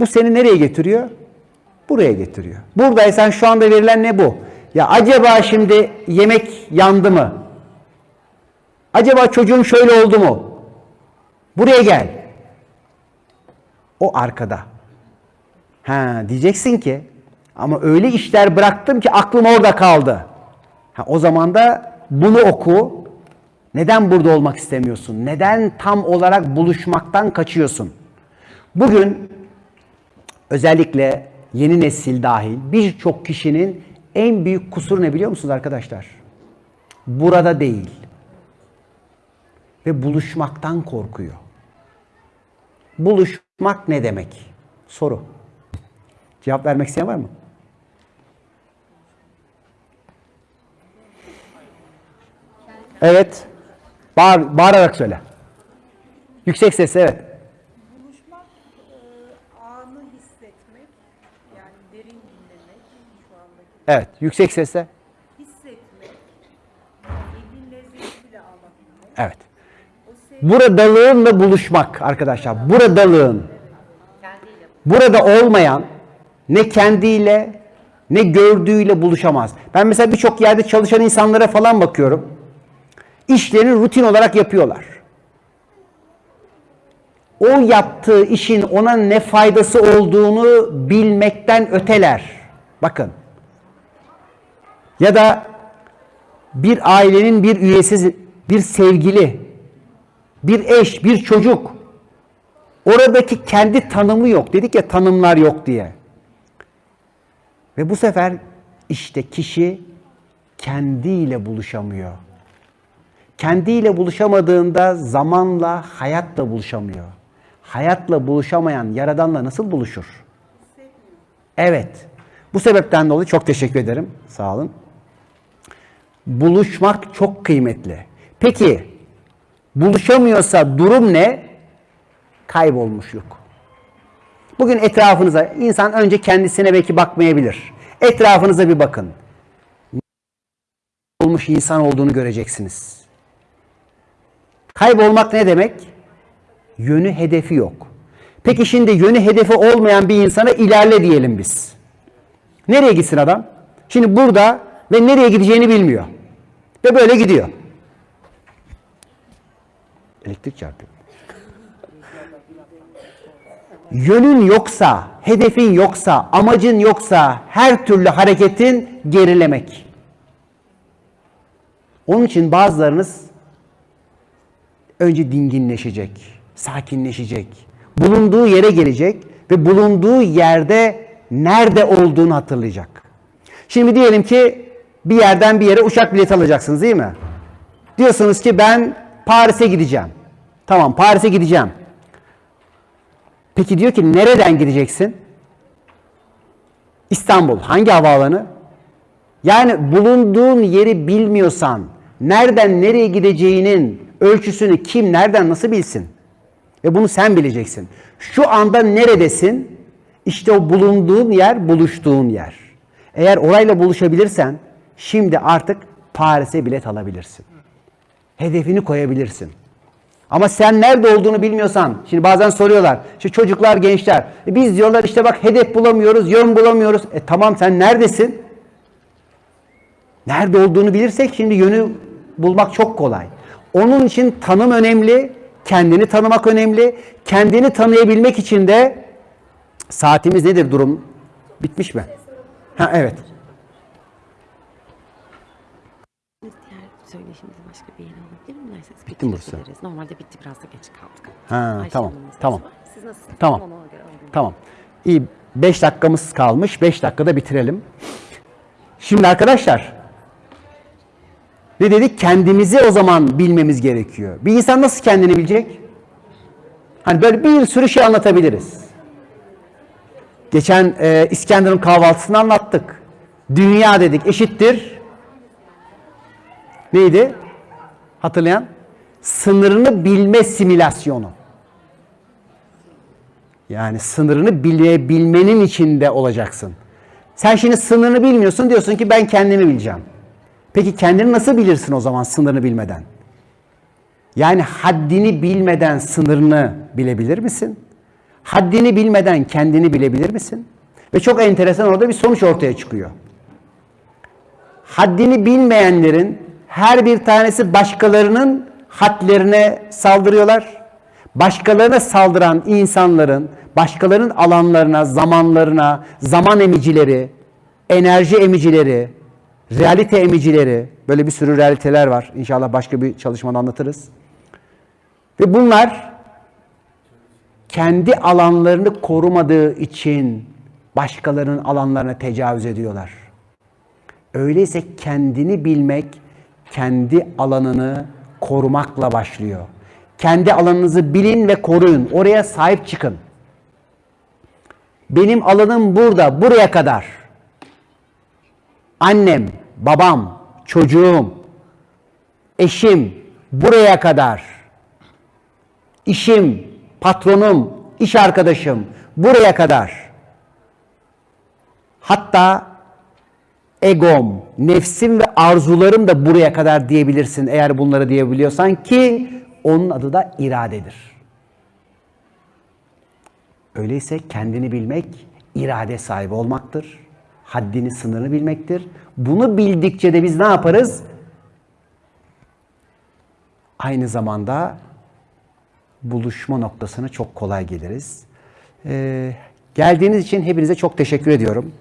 Bu seni nereye getiriyor? Buraya getiriyor. Buradaysan şu anda verilen ne bu? Ya acaba şimdi yemek yandı mı? Acaba çocuğum şöyle oldu mu? Buraya gel. O arkada. Ha diyeceksin ki ama öyle işler bıraktım ki aklım orada kaldı. Ha, o zaman da bunu oku. Neden burada olmak istemiyorsun? Neden tam olarak buluşmaktan kaçıyorsun? Bugün özellikle yeni nesil dahil birçok kişinin en büyük kusuru ne biliyor musunuz arkadaşlar? Burada değil. Ve buluşmaktan korkuyor. Buluşmak ne demek? Soru. Cevap vermek isteyen var mı? Evet. Bağır, bağırarak söyle. Yüksek sesle evet. Evet. Yüksek sesle. Evet. Buradalığınla buluşmak arkadaşlar. Buradalığın. Burada olmayan ne kendiyle ne gördüğüyle buluşamaz. Ben mesela birçok yerde çalışan insanlara falan bakıyorum. İşlerini rutin olarak yapıyorlar. O yaptığı işin ona ne faydası olduğunu bilmekten öteler. Bakın. Ya da bir ailenin bir üyesi, bir sevgili, bir eş, bir çocuk. Oradaki kendi tanımı yok. Dedik ya tanımlar yok diye. Ve bu sefer işte kişi kendiyle buluşamıyor. Kendiyle buluşamadığında zamanla hayatla buluşamıyor. Hayatla buluşamayan yaradanla nasıl buluşur? Evet. Bu sebepten dolayı çok teşekkür ederim. Sağ olun. Buluşmak çok kıymetli. Peki buluşamıyorsa durum ne? Kaybolmuşluk. Bugün etrafınıza insan önce kendisine belki bakmayabilir. Etrafınıza bir bakın. Olmuş insan olduğunu göreceksiniz. Kaybolmak ne demek? Yönü hedefi yok. Peki şimdi yönü hedefi olmayan bir insana ilerle diyelim biz. Nereye gitsin adam? Şimdi burada ve nereye gideceğini bilmiyor. Ve böyle gidiyor. Elektrik çarpıyor. Yönün yoksa, hedefin yoksa, amacın yoksa her türlü hareketin gerilemek. Onun için bazılarınız önce dinginleşecek, sakinleşecek, bulunduğu yere gelecek ve bulunduğu yerde nerede olduğunu hatırlayacak. Şimdi diyelim ki bir yerden bir yere uçak bileti alacaksınız değil mi? Diyorsunuz ki ben Paris'e gideceğim. Tamam Paris'e gideceğim. Peki diyor ki nereden gideceksin? İstanbul. Hangi havaalanı? Yani bulunduğun yeri bilmiyorsan nereden nereye gideceğinin ölçüsünü kim nereden nasıl bilsin? Ve bunu sen bileceksin. Şu anda neredesin? İşte o bulunduğun yer, buluştuğun yer. Eğer orayla buluşabilirsen şimdi artık Paris'e bilet alabilirsin. Hedefini koyabilirsin. Ama sen nerede olduğunu bilmiyorsan, şimdi bazen soruyorlar, işte çocuklar, gençler, e biz diyorlar işte bak hedef bulamıyoruz, yön bulamıyoruz. E tamam sen neredesin? Nerede olduğunu bilirsek şimdi yönü bulmak çok kolay. Onun için tanım önemli, kendini tanımak önemli. Kendini tanıyabilmek için de saatimiz nedir durum? Bitmiş mi? Ha evet. Diğer söyleşimizi başka bir yere alabilir miyim? Derseniz Bitti mi burası? Normalde bitti biraz da geç kaldık. Ha, Ayşe tamam, tamam. var. Siz nasılsınız? Tamam. Ona göre. Tamam. İyi. 5 dakikamız kalmış. 5 dakikada bitirelim. Şimdi arkadaşlar ne dedik? Kendimizi o zaman bilmemiz gerekiyor. Bir insan nasıl kendini bilecek? Hani böyle bir sürü şey anlatabiliriz. Geçen e, İskenderun kahvaltısını anlattık. Dünya dedik eşittir. Neydi? Hatırlayan? Sınırını bilme simülasyonu. Yani sınırını bilebilmenin içinde olacaksın. Sen şimdi sınırını bilmiyorsun diyorsun ki ben kendimi bileceğim. Peki kendini nasıl bilirsin o zaman sınırını bilmeden? Yani haddini bilmeden sınırını bilebilir misin? Haddini bilmeden kendini bilebilir misin? Ve çok enteresan orada bir sonuç ortaya çıkıyor. Haddini bilmeyenlerin her bir tanesi başkalarının hadlerine saldırıyorlar. Başkalarına saldıran insanların başkalarının alanlarına, zamanlarına, zaman emicileri, enerji emicileri, realite emicileri, böyle bir sürü realiteler var. İnşallah başka bir çalışmada anlatırız. Ve bunlar kendi alanlarını korumadığı için başkalarının alanlarına tecavüz ediyorlar. Öyleyse kendini bilmek, kendi alanını korumakla başlıyor. Kendi alanınızı bilin ve koruyun. Oraya sahip çıkın. Benim alanım burada, buraya kadar. Annem, babam, çocuğum, eşim buraya kadar, işim, patronum, iş arkadaşım buraya kadar. Hatta egom, nefsim ve arzularım da buraya kadar diyebilirsin eğer bunları diyebiliyorsan ki onun adı da iradedir. Öyleyse kendini bilmek irade sahibi olmaktır. Haddini, sınırını bilmektir. Bunu bildikçe de biz ne yaparız? Aynı zamanda buluşma noktasına çok kolay geliriz. Ee, geldiğiniz için hepinize çok teşekkür ediyorum.